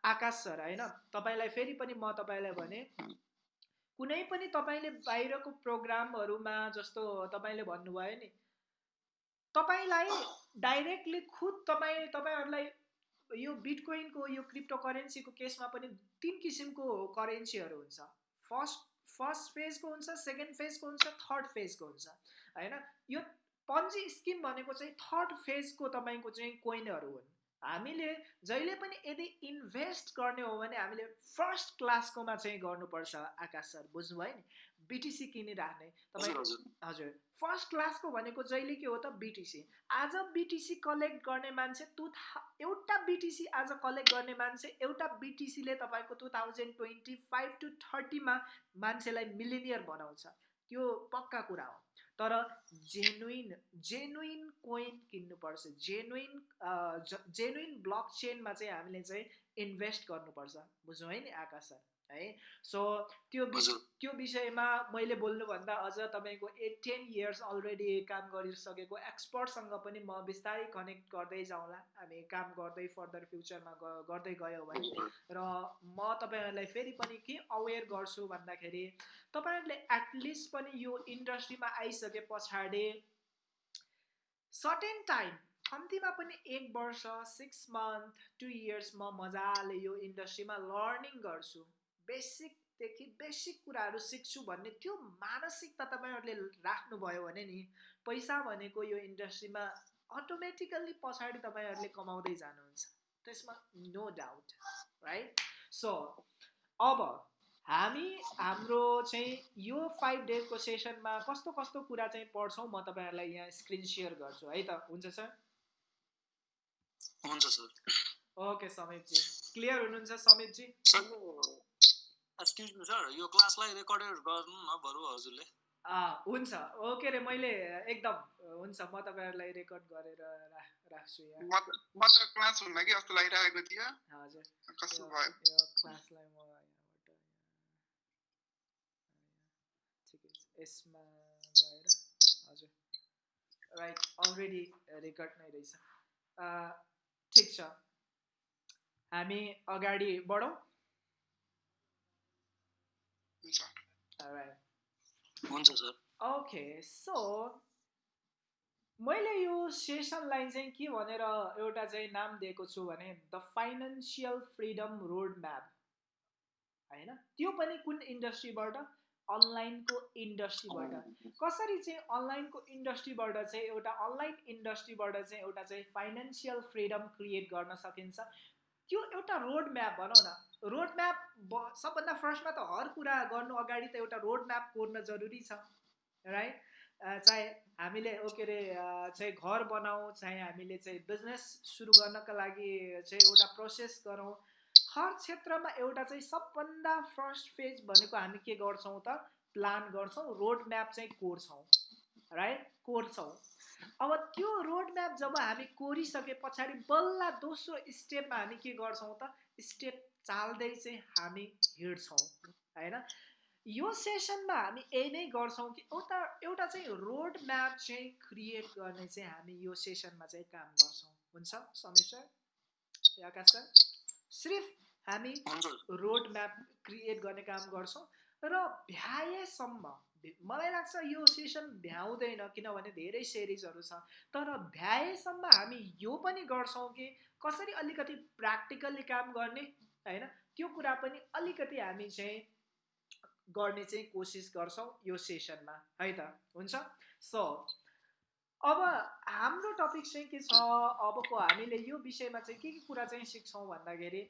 आकाश सर होइन? तपाईँलाई फेरि पनि म तपाईँलाई भने कुनै पनि तपाईँले बाहिरको प्रोग्रामहरूमा जस्तो तपाईँले भन्नुभयो नि तपाईँलाई डाइरेक्टली खुद तपाईँ तपाईँहरूलाई यो बिटकोइनको यो क्रिप्टो करेन्सीको केसमा पनि तिन किसिमको करेन्सीहरू हुन्छ। फर्स्ट फर्स्ट फेजको हुन्छ सेकेन्ड फेजको हुन्छ थर्ड फेजको हुन्छ। होइन? यो पन्जी स्किम भनेको चाहिँ थर्ड फेजको तपाईँको चाहिँ कोइनहरू हुन्। हामीले जहिले पनि यदि इन्भेस्ट गर्ने हो भने हामीले फर्स्ट क्लासकोमा चाहिँ गर्नुपर्छ आकाश सर। बुझ्नुभयो नि? बिटिसी किनिराख्ने तपाईँ हजुर फर्स्ट क्लासको भनेको जहिले के हो त बिटिसी आज बिटिसी कलेक्ट गर्ने मान्छे टु एउटा बिटिसी आज कलेक्ट गर्ने मान्छे एउटा बिटिसीले तपाईँको two thousand twenty five to थर्टीमा मान्छेलाई मिलिनियर बनाउँछ। त्यो पक्का कुरा हो। तर जेनुइन जेनुइन कोइन किन्नुपर्छ। जेनुइन जेनुइन ब्लक चेनमा चाहिँ हामीले चाहिँ इन्भेस्ट गर्नुपर्छ। बुझ्यौँ है नि आकाश सर? है? सो त्यो त्यो विषयमा मैले बोल्नुभन्दा अझ तपाईँको एट टेन इयर्स अलरेडी काम गरिसकेको एक्सपर्टसँग पनि म बिस्तारै कनेक्ट गर्दै जाउँला। हामी काम गर्दै फर्दर फ्युचरमा गर्दै गयो भने। र म तपाईँहरूलाई फेरि पनि के अवेर गर्छु भन्दाखेरि तपाईँहरूले एटलिस्ट पनि यो इन्डस्ट्रीमा आइसके पछाडि सर्टेन टाइम कम्तीमा पनि एक वर्ष सिक्स मन्थ टु इयर्स म मजाले यो इन्डस्ट्रीमा लर्निङ गर्छु। बेसिकदेखि बेसिक कुराहरू सिक्छु भन्ने त्यो मानसिकता तपाईँहरूले राख्नुभयो भने नि पैसा भनेको यो इन्डस्ट्रीमा अटोमेटिकल्ली पछाडि तपाईँहरूले कमाउँदै जानुहुन्छ। त्यसमा नो डाउट राइट सो अब हामी हाम्रो चाहिँ यो फाइभ डेजको सेसनमा कस्तो कस्तो कुरा चाहिँ पढ्छौँ म तपाईँहरूलाई यहाँ स्क्रिन सेयर गर्छु है त? हुन्छ सर? हुन्छ सर। ओके समीपजी। क्लियर हुनुहुन्छ समीपजी? एक्सक्युज मी सर यो क्लासलाई रेकर्डेड गर्नु न बरु हजुरले। हुन्छ। ओके रे मैले एकदम हुन्छ म तपाईँहरूलाई रेकर्ड गरेर राख्छु यहाँ। म त क्लास हुन्न कि जस्तो लागिरहेको थियो हजुर। कस्तो भयो? यो क्लासलाई म यहाँबाट ठिकै छ। यसमा गएर हजुर। राइट अलरेडी रेकर्ड नै रहेछ। ठिक छ। हामी अगाडि बढौँ। हुन्छ। सर ओके सो मैले यो सेसनलाई चाहिँ के भनेर एउटा चाहिँ नाम दिएको छु भने the financial freedom road map होइन? त्यो पनि कुन इन्डस्ट्रीबाट? अनलाइनको इन्डस्ट्रीबाट। कसरी चाहिँ अनलाइनको इन्डस्ट्रीबाट चाहिँ एउटा अनलाइन इन्डस्ट्रीबाट चाहिँ एउटा चाहिँ फाइनेन्सियल फ्रिडम क्रिएट गर्न सकिन्छ? त्यो एउटा रोड म्याप भनौँ न। रोड म्याप सबभन्दा फर्स्टमा त हर कुरा गर्नु अगाडि त एउटा रोड म्याप कोर्न जरुरी छ राइट चाहे हामीले ओके अरे चाहिँ घर बनाऊ चाहे हामीले चाहिँ बिजनेस सुरु गर्नका लागि चाहिँ एउटा प्रोसेस गरौँ। हर क्षेत्रमा एउटा चाहिँ सबभन्दा फर्स्ट फेज भनेको हामी के गर्छौँ त? प्लान गर्छौँ रोड म्याप चाहिँ कोर्छौँ राइट कोर्छौँ। अब त्यो रोड म्याप जब हामी कोरिसके पछाडि बल्ल दोस्रो स्टेपमा हामी के गर्छौँ त? स्टेप चाल्दै चाहिँ हामी हिँड्छौँ होइन? यो सेसनमा हामी यही नै गर्छौँ कि एउटा एउटा चाहिँ रोड म्याप चाहिँ क्रिएट गर्ने चाहिँ हामी यो सेसनमा चाहिँ काम गर्छौँ। हुन्छ समीर सर? आकाश सर? सिर्फ हामी रोड म्याप क्रिएट गर्ने काम गर्छौँ र भ्याएसम्म मलाई लाग्छ यो सेसन भ्याउँदैन किनभने धेरै सिरिजहरू छ तर भ्याएसम्म हामी यो पनि गर्छौँ कि कसरी अलिकति प्र्याक्टिकल्ली काम गर्ने होइन? त्यो कुरा पनि अलिकति हामी चाहिँ गर्ने चाहिँ कोसिस गर्छौँ यो सेसनमा। है त? हुन्छ? सो अब हाम्रो टपिक चाहिँ के छ? अबको हामीले यो विषयमा चाहिँ के के कुरा चाहिँ सिक्छौँ भन्दाखेरि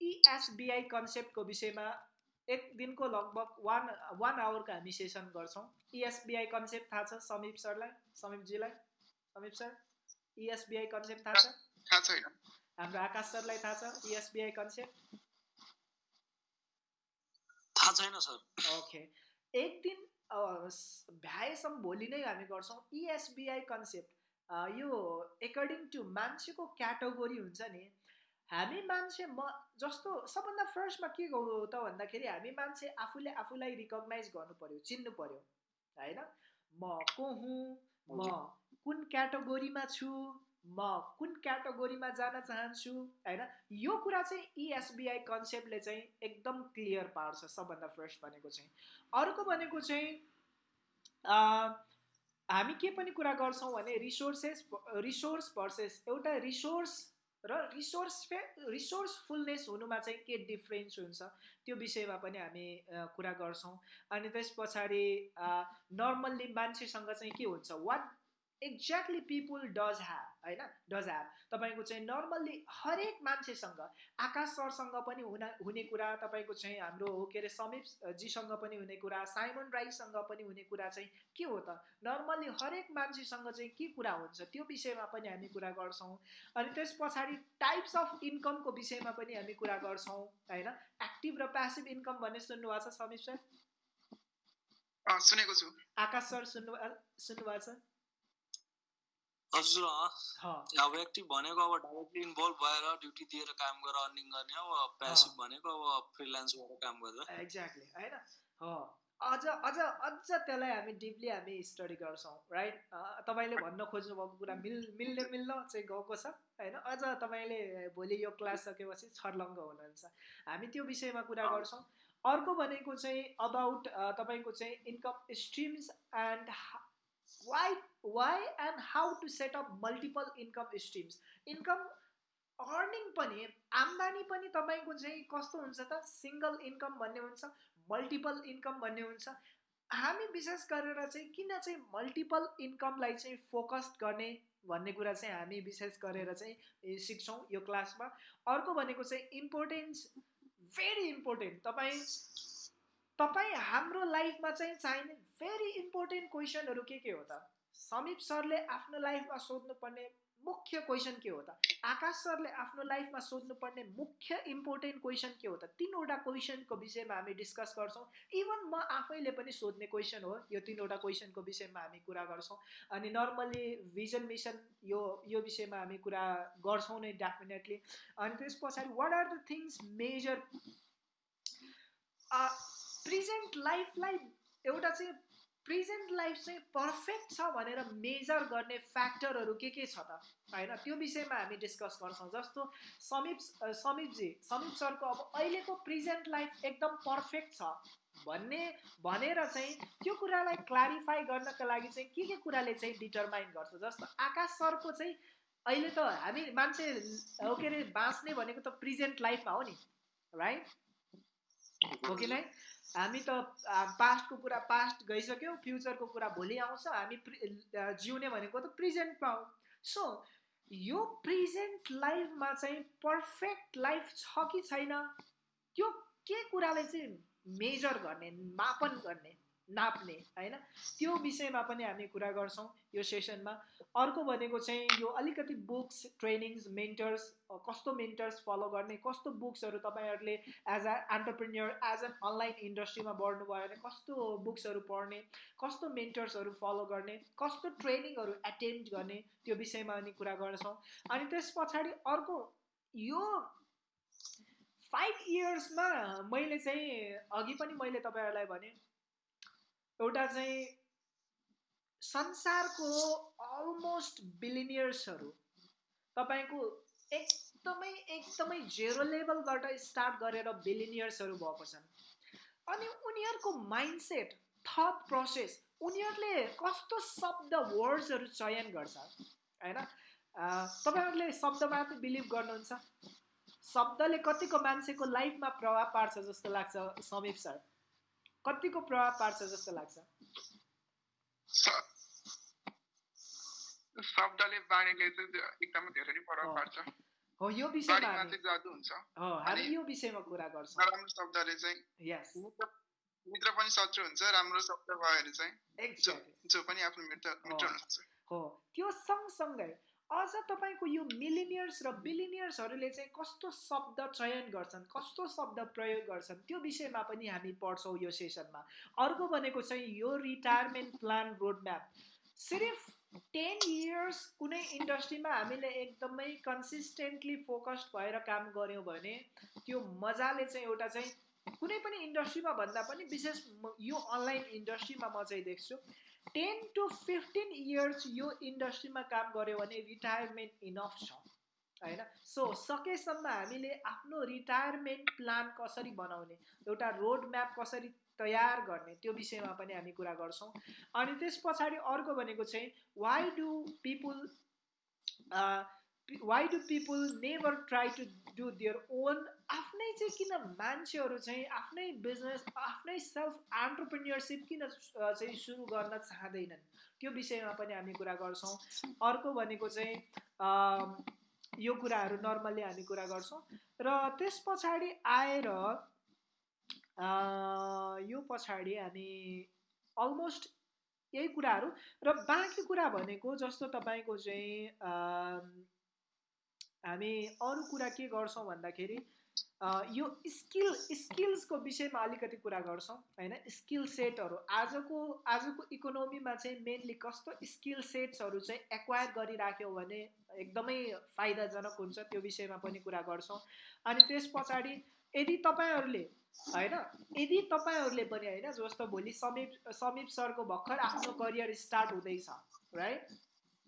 इएसबिआई कन्सेप्टको विषयमा एक दिनको लगभग वान वान आवरको हामी सेसन गर्छौँ। इएसबिआई कन्सेप्ट थाहा छ? समीप सरलाई? समीपजीलाई? समीप सर? इएसबिआई कन्सेप्ट थाहा छ? हाम्रो आकाश सरलाई थाहा छ? इएसबिआई कन्सेप्ट थाहा छैन सर। ओके एक दिन भ्याएसम्म भोलि नै हामी गर्छौँ इएसबिआई कन्सेप्ट यो एकर्डिङ टु मान्छेको क्याटेगोरी हुन्छ नि हामी मान्छे म जस्तो सबभन्दा फर्स्टमा के गरौँ त भन्दाखेरि हामी मान्छे आफूले आफूलाई रिकगनाइज गर्नु पऱ्यो चिन्नु पऱ्यो होइन? म को हुँ? म कुन क्याटेगोरीमा छु? म कुन क्याटेगोरीमा जान चाहन्छु होइन? यो कुरा चाहिँ इएसबिआई e कन्सेप्टले चाहिँ एकदम क्लियर पार्छ सबभन्दा फर्स्ट भनेको चाहिँ। अर्को भनेको चाहिँ हामी के पनि कुरा गर्छौँ भने रिसोर्सेस रिसोर्स भर्सेस एउटा रिसोर्स र रिसोर्स रिसोर्सफुलनेस हुनुमा चाहिँ के डिफ्रेन्स हुन्छ त्यो विषयमा पनि हामी कुरा गर्छौँ। अनि त्यस पछाडि नर्मल्ली मान्छेसँग चाहिँ के हुन्छ? What exactly people does have होइन? डज ह्याभ तपाईँको चाहिँ नर्मल्ली हरेक मान्छेसँग आकाश सरसँग पनि हुना हुने कुरा तपाईँको चाहिँ हाम्रो के अरे समीप जीसँग पनि हुने कुरा साइमन राईसँग पनि हुने कुरा चाहिँ के हो त? नर्मल्ली हरेक मान्छेसँग चाहिँ के कुरा हुन्छ त्यो विषयमा पनि हामी कुरा गर्छौँ। अनि त्यस पछाडि टाइप्स अफ इन्कमको विषयमा पनि हामी कुरा गर्छौँ होइन? एक्टिभ र प्यासिभ इन्कम भन्ने सुन्नुभएको छ समीप सर? सुनेको छु। आकाश सर सुन्नु सुन्नुभएको छ? हजुर अब एक्टिभ भनेको अब डाइरेक्टली इन्भल्भ भएर ड्युटी दिएर काम गरेर अर्निङ गर्ने अब प्यासिभ भनेको अब फ्रिलान्स गरेर काम गरेर एक्ज्याक्टली होइन? अझ अझ अझ त्यसलाई हामी डिपली हामी स्टडी गर्छौँ राइट तपाईँले भन्न खोज्नु भएको कुरा मिल मिल्ने मिल्न चाहिँ गएको छ होइन? अझ तपाईँले भोलि यो क्लास सकेपछि छर्लङ्ग हुनुहुन्छ। हामी त्यो विषयमा कुरा गर्छौँ। अर्को भनेको चाहिँ अबाउट तपाईँको चाहिँ income streams and why why and how to set up multiple income streams income earning पनि आम्दानी पनि तपाईँको चाहिँ कस्तो हुन्छ त? सिङ्गल इन्कम भन्ने हुन्छ मल्टिपल इन्कम भन्ने हुन्छ। हामी विशेष गरेर चाहिँ किन चाहिँ मल्टिपल इन्कमलाई चाहिँ फोकस गर्ने भन्ने कुरा चाहिँ हामी विशेष गरेर चाहिँ सिक्छौँ यो क्लासमा। अर्को भनेको चाहिँ इम्पोर्टेन्स भेरी इम्पोर्टेन्ट तपाईँ तपाईँ हाम्रो लाइफमा चाहिँ चाहिने भेरी इम्पोर्टेन्ट क्वेसनहरू के के हो त? समीप सरले आफ्नो लाइफमा सोध्नुपर्ने मुख्य क्वेसन के हो त? आकाश सरले आफ्नो लाइफमा सोध्नुपर्ने मुख्य इम्पोर्टेन्ट क्वेसन के हो त? तिनवटा क्वेसनको विषयमा हामी डिस्कस गर्छौँ। इभन म आफैले पनि सोध्ने क्वेसन हो यो तिनवटा क्वेसनको विषयमा हामी कुरा गर्छौँ। अनि नर्मल्ली भिजन मिसन यो यो विषयमा हामी कुरा गर्छौँ नै डेफिनेटली अनि त्यस पछाडि what are the things major present लाइफलाई एउटा चाहिँ प्रेजेन्ट लाइफ चाहिँ पर्फेक्ट छ भनेर मेजर गर्ने फ्याक्टरहरू के के छ त? होइन त्यो विषयमा हामी डिस्कस गर्छौँ। जस्तो समीप समीपजी समीप सरको अब अहिलेको प्रेजेन्ट लाइफ एकदम पर्फेक्ट छ भन्ने भनेर चाहिँ त्यो कुरालाई क्लारिफाई गर्नको लागि चाहिँ के के कुराले चाहिँ डिटरमाइन गर्छ? जस्तो आकाश सरको चाहिँ अहिले त हामी मान्छे हो के अरे बाँच्ने भनेको त प्रेजेन्ट लाइफमा हो नि राइट हो कि नै? हामी त पास्टको कुरा पास्ट गइसक्यो फ्युचरको कुरा भोलि आउँछ हामी जिउने भनेको त प्रेजेन्टमा हो सो यो प्रेजेन्ट लाइफमा चाहिँ पर्फेक्ट लाइफ छ कि छैन? त्यो के कुराले चाहिँ मेजर गर्ने मापन गर्ने? नाप्ने होइन? त्यो विषयमा पनि हामी कुरा गर्छौँ यो सेसनमा। अर्को भनेको चाहिँ यो अलिकति बुक्स ट्रेनिङ्स मेन्टर्स कस्तो मेन्टर्स फलो गर्ने कस्तो बुक्सहरू तपाईँहरूले as a entrepreneur as an online इन्डस्ट्रीमा बढ्नुभयो भने कस्तो बुक्सहरू पढ्ने कस्तो मेन्टर्सहरू फलो गर्ने कस्तो ट्रेनिङहरू एटेन्ड गर्ने त्यो विषयमा अनि कुरा गर्छौँ। अनि त्यस पछाडि अर्को यो फाइभ इयर्समा मैले चाहिँ अघि पनि मैले तपाईँहरूलाई भने एउटा चाहिँ संसारको अलमोस्ट बिलिनियर्सहरू तपाईँको एकदमै एकदमै जेरो लेभलबाट स्टार्ट गरेर बिलिनियर्सहरू भएको छन्। अनि उनीहरूको माइन्डसेट थट प्रोसेस उनीहरूले कस्तो शब्द वर्ड्सहरू चयन गर्छ होइन? तपाईँहरूले शब्दमा बिलिभ गर्नुहुन्छ। शब्दले कतिको मान्छेको लाइफमा प्रभाव पार्छ जस्तो लाग्छ समीप सर। कतिको प्रभाव पार्छ जस्तो लाग्छ? शब्दले बाणीले एकदमै धेरै नै प्रभाव पार्छ। हो यो विषयमा चाहिँ जादु हुन्छ। हो हामी यो विषयमा कुरा गर्छौँ। नराम्रो शब्दले चाहिँ यस मित्र पनि शत्रु हुन्छ राम्रो शब्द भयो भने चाहिँ जो पनि आफ्नो मित्र मित्र हुनुहुन्छ। हो त्यो सँगसँगै अझ तपाईँको यो मिलिनियर्स र बिलिनियर्सहरूले चाहिँ कस्तो शब्द चयन गर्छन् कस्तो शब्द प्रयोग गर्छन् त्यो विषयमा पनि हामी पढ्छौँ यो सेसनमा। अर्को भनेको चाहिँ यो रिटायरमेन्ट प्लान रोडम्याप सिर्फ टेन इयर्स कुनै इन्डस्ट्रीमा हामीले एकदमै कन्सिस्टेन्टली फोकस्ड भएर काम गऱ्यौँ भने त्यो मजाले चाहिँ एउटा चाहिँ कुनै पनि इन्डस्ट्रीमा भन्दा पनि विशेष यो अनलाइन इन्डस्ट्रीमा म चाहिँ देख्छु। टेन टु फिफ्टिन इयर्स यो इन्डस्ट्रीमा काम गऱ्यो भने रिटायरमेन्ट इनफ छ होइन? सो सकेसम्म हामीले आफ्नो रिटायरमेन्ट प्लान कसरी बनाउने एउटा रोड म्याप कसरी तयार गर्ने त्यो विषयमा पनि हामी कुरा गर्छौँ। अनि त्यस पछाडि अर्को भनेको चाहिँ why do people why do people never try to do their own आफ्नै चाहिँ किन मान्छेहरू चाहिँ आफ्नै बिजनेस आफ्नै सेल्फ एन्टरप्रेन्यरसिप किन चाहिँ सुरु गर्न चाहँदैनन्? त्यो विषयमा पनि हामी कुरा गर्छौँ। अर्को भनेको चाहिँ यो कुराहरू नर्मल्ली हामी कुरा गर्छौँ। र त्यस पछाडि आएर यो पछाडि हामी अलमोस्ट यही कुराहरू। र बाँकी कुरा भनेको जस्तो तपाईँको चाहिँ हामी अरू कुरा के गर्छौँ भन्दाखेरि यो स्किल स्किल्सको विषयमा अलिकति कुरा गर्छौँ होइन? स्किल सेटहरू। आजको आजको इकोनोमीमा चाहिँ मेनली कस्तो स्किल सेट्सहरू चाहिँ एक्वायर गरिराख्यो भने एकदमै फाइदाजनक हुन्छ त्यो विषयमा पनि कुरा गर्छौँ। अनि त्यस पछाडि यदि तपाईँहरूले होइन? यदि तपाईँहरूले पनि होइन जस्तो भोलि समीप समीप सरको भर्खर आफ्नो करियर स्टार्ट हुँदैछ राइट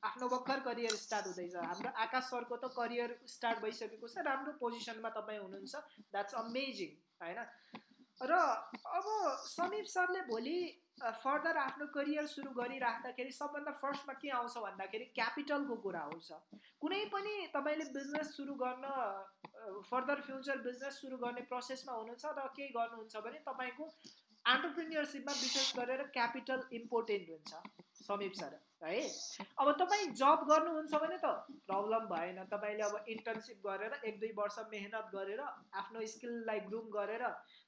आफ्नो भर्खर करियर स्टार्ट हुँदैछ। हाम्रो आकाश सरको त करियर स्टार्ट भइसकेको छ राम्रो पोजिसनमा तपाईँ हुनुहुन्छ। द्याट्स अमेजिङ होइन? र अब समीप सरले भोलि फर्दर आफ्नो करियर सुरु गरिराख्दाखेरि सबभन्दा फर्स्टमा के आउँछ भन्दाखेरि क्यापिटलको कुरा आउँछ। कुनै पनि तपाईँले बिजनेस सुरु गर्न फर्दर फ्युचर बिजनेस सुरु गर्ने प्रोसेसमा हुनुहुन्छ र केही गर्नुहुन्छ भने तपाईँको एन्टरप्रिनियरसिपमा विशेष गरेर क्यापिटल इम्पोर्टेन्ट हुन्छ समीप सर है? अब तपाईँ जब गर्नुहुन्छ भने त प्रब्लम भएन। तपाईँले अब इन्टर्नसिप गरेर एक दुई वर्ष मेहनत गरेर आफ्नो स्किललाई ग्रुम गरेर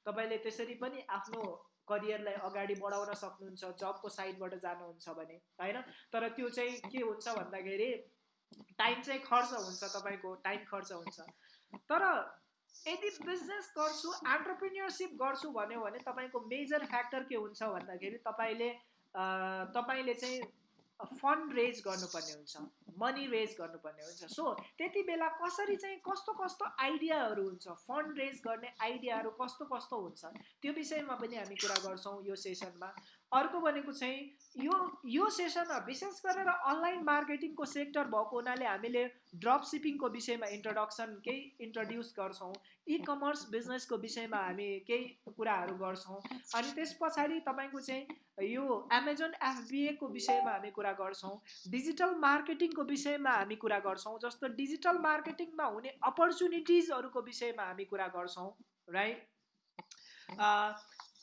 तपाईँले त्यसरी पनि आफ्नो करियरलाई अगाडि बढाउन सक्नुहुन्छ जबको साइडबाट जानुहुन्छ भने होइन? तर त्यो चाहिँ के हुन्छ भन्दाखेरि टाइम चाहिँ खर्च हुन्छ तपाईँको टाइम खर्च हुन्छ। तर यदि बिजनेस गर्छु एन्टरप्रिन्यरसिप गर्छु भन्यो भने तपाईँको मेजर फ्याक्टर के हुन्छ भन्दाखेरि तपाईँले तपाईँले चाहिँ फन्ड रेज गर्नुपर्ने हुन्छ मनी रेज गर्नुपर्ने हुन्छ। सो त्यति बेला कसरी चाहिँ कस्तो कस्तो आइडियाहरू हुन्छ फन्ड रेज गर्ने आइडियाहरू कस्तो कस्तो हुन्छ त्यो विषयमा पनि हामी कुरा गर्छौँ यो सेसनमा अर्को भनेको चाहिँ यो यो सेसनमा विशेष गरेर अनलाइन मार्केटिङको सेक्टर भएको हुनाले हामीले ड्रप सिपिङको विषयमा इन्ट्रोडक्सन केही इन्ट्रोड्युस गर्छौँ इ कमर्स बिजनेसको विषयमा हामी केही कुराहरू गर्छौँ। अनि त्यस पछाडि तपाईँको चाहिँ यो एमाजोन एफबिएको विषयमा हामी कुरा गर्छौँ डिजिटल मार्केटिङको विषयमा हामी कुरा गर्छौँ जस्तो डिजिटल मार्केटिङमा हुने अपर्च्युनिटिजहरूको विषयमा हामी कुरा गर्छौँ राइट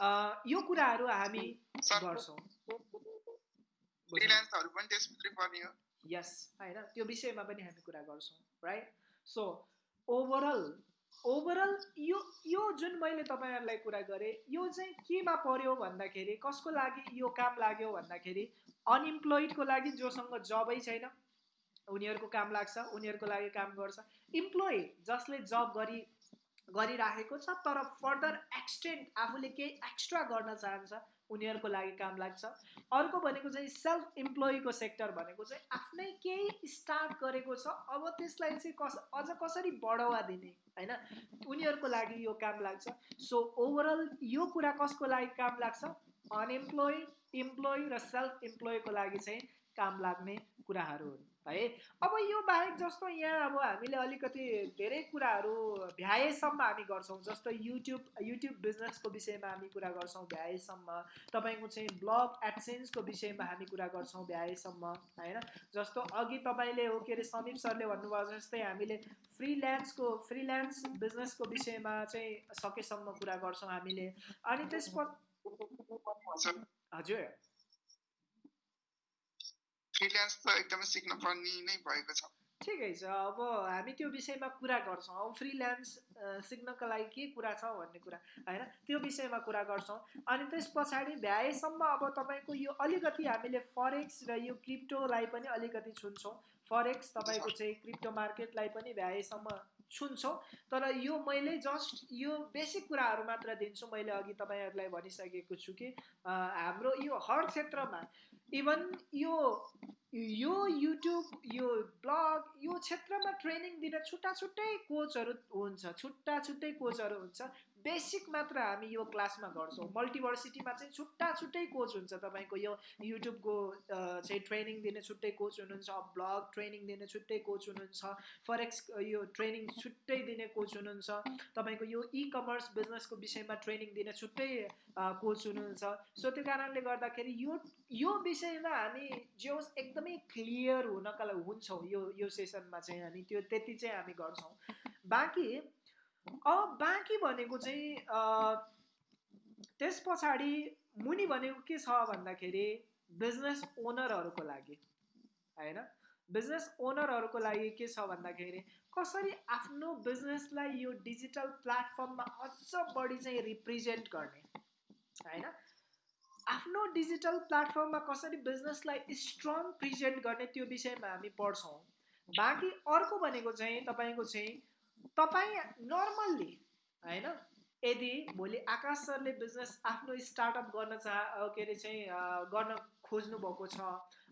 यो कुराहरू हामी गर्छौँ। यस होइन? त्यो विषयमा पनि हामी कुरा गर्छौँ राइट सो ओभरअल ओभरअल यो यो जुन मैले तपाईँहरूलाई कुरा गरेँ यो चाहिँ केमा पर्यो भन्दाखेरि कसको लागि यो काम लाग्यो भन्दाखेरि अनइम्प्लोइडको लागि जोसँग जबै छैन। उनीहरूको काम लाग्छ उनीहरूको लागि काम गर्छ। इम्प्लोइ जसले जब गरी गरिराखेको छ तर फर्दर एक्सटेन्ड आफूले केही एक्स्ट्रा गर्न चाहन्छ उनीहरूको लागि काम लाग्छ। अर्को भनेको चाहिँ सेल्फ इम्प्लोइको सेक्टर भनेको चाहिँ आफ्नै केही स्टार्ट गरेको छ अब त्यसलाई चाहिँ कस अझ कसरी बढावा दिने होइन? उनीहरूको लागि यो काम लाग्छ। सो ओभरअल यो कुरा कसको लागि काम लाग्छ? अनइम्प्लोइ इम्प्लोइ र सेल्फ इम्प्लोइको लागि चाहिँ काम लाग्ने कुराहरू हुन्। है। अब यो बाहेक जस्तो यहाँ अब हामीले अलिकति धेरै कुराहरू भ्याएसम्म हामी गर्छौँ जस्तो युट्युब युट्युब बिजनेसको विषयमा हामी कुरा गर्छौँ भ्याएसम्म। तपाईँको चाहिँ ब्लग एडसेन्सको विषयमा हामी कुरा गर्छौँ भ्याएसम्म होइन? जस्तो अघि तपाईँले हो के अरे समीप सरले भन्नुभयो जस्तै हामीले फ्रिल्यान्सको फ्रिल्यान्स बिजनेसको विषयमा चाहिँ सकेसम्म कुरा गर्छौँ हामीले। अनि त्यसपछि हजुर। फ्रिल्यान्स त एकदमै सिक्न पर्ने नै भएको छ। ठिकै छ अब हामी त्यो विषयमा कुरा गर्छौँ। अब फ्रिल्यान्स सिक्नको लागि के कुरा छ भन्ने कुरा होइन? त्यो विषयमा कुरा गर्छौँ। अनि त्यस पछाडि भ्याएसम्म अब तपाईँको यो अलिकति हामीले फरेक्स र यो क्रिप्टोलाई पनि अलिकति छुन्छौँ। फरेक्स तपाईँको चाहिँ क्रिप्टो मार्केटलाई पनि भ्याएसम्म छुन्छौँ। तर यो मैले जस्ट यो बेसिक कुराहरू मात्र दिन्छु। मैले अघि तपाईँहरूलाई भनिसकेको छु कि हाम्रो यो हर क्षेत्रमा इभन यो यो युट्युब यो ब्लग यो क्षेत्रमा ट्रेनिङ दिन छुट्टा छुट्टै कोचहरू हुन्छ छुट्टा छुट्टै कोचहरू हुन्छ। बेसिक मात्र हामी यो क्लासमा गर्छौँ। मल्टिभर्सिटीमा चाहिँ छुट्टा छुट्टै कोच हुन्छ तपाईँको यो युट्युबको चाहिँ ट्रेनिङ दिने छुट्टै कोच हुनुहुन्छ ब्लग ट्रेनिङ दिने छुट्टै कोच हुनुहुन्छ फरेक्स यो ट्रेनिङ छुट्टै दिने कोच हुनुहुन्छ तपाईँको यो इ कमर्स बिजनेसको विषयमा ट्रेनिङ दिने छुट्टै कोच हुनुहुन्छ। सो त्यो कारणले गर्दाखेरि यो यो विषयमा हामी जो एकदमै क्लियर हुनका लागि हुन्छौँ यो यो सेसनमा चाहिँ हामी त्यो त्यति चाहिँ हामी गर्छौँ। बाँकी अब बाँकी भनेको चाहिँ त्यस पछाडि मुनि भनेको के छ भन्दाखेरि बिजनेस ओनरहरूको लागि होइन? बिजनेस ओनरहरूको लागि के छ भन्दाखेरि कसरी आफ्नो बिजनेसलाई यो डिजिटल प्लेटफर्ममा अझ बढी चाहिँ रिप्रेजेन्ट गर्ने होइन? आफ्नो डिजिटल प्लेटफर्ममा कसरी बिजनेसलाई स्ट्रङ प्रेजेन्ट गर्ने त्यो विषयमा हामी पढ्छौँ। बाँकी अर्को भनेको चाहिँ तपाईँको चाहिँ तपाईँ नर्मल्ली होइन? यदि भोलि आकाश सरले बिजनेस आफ्नो स्टार्टअप गर्न चाह के अरे चाहिँ गर्न खोज्नु भएको छ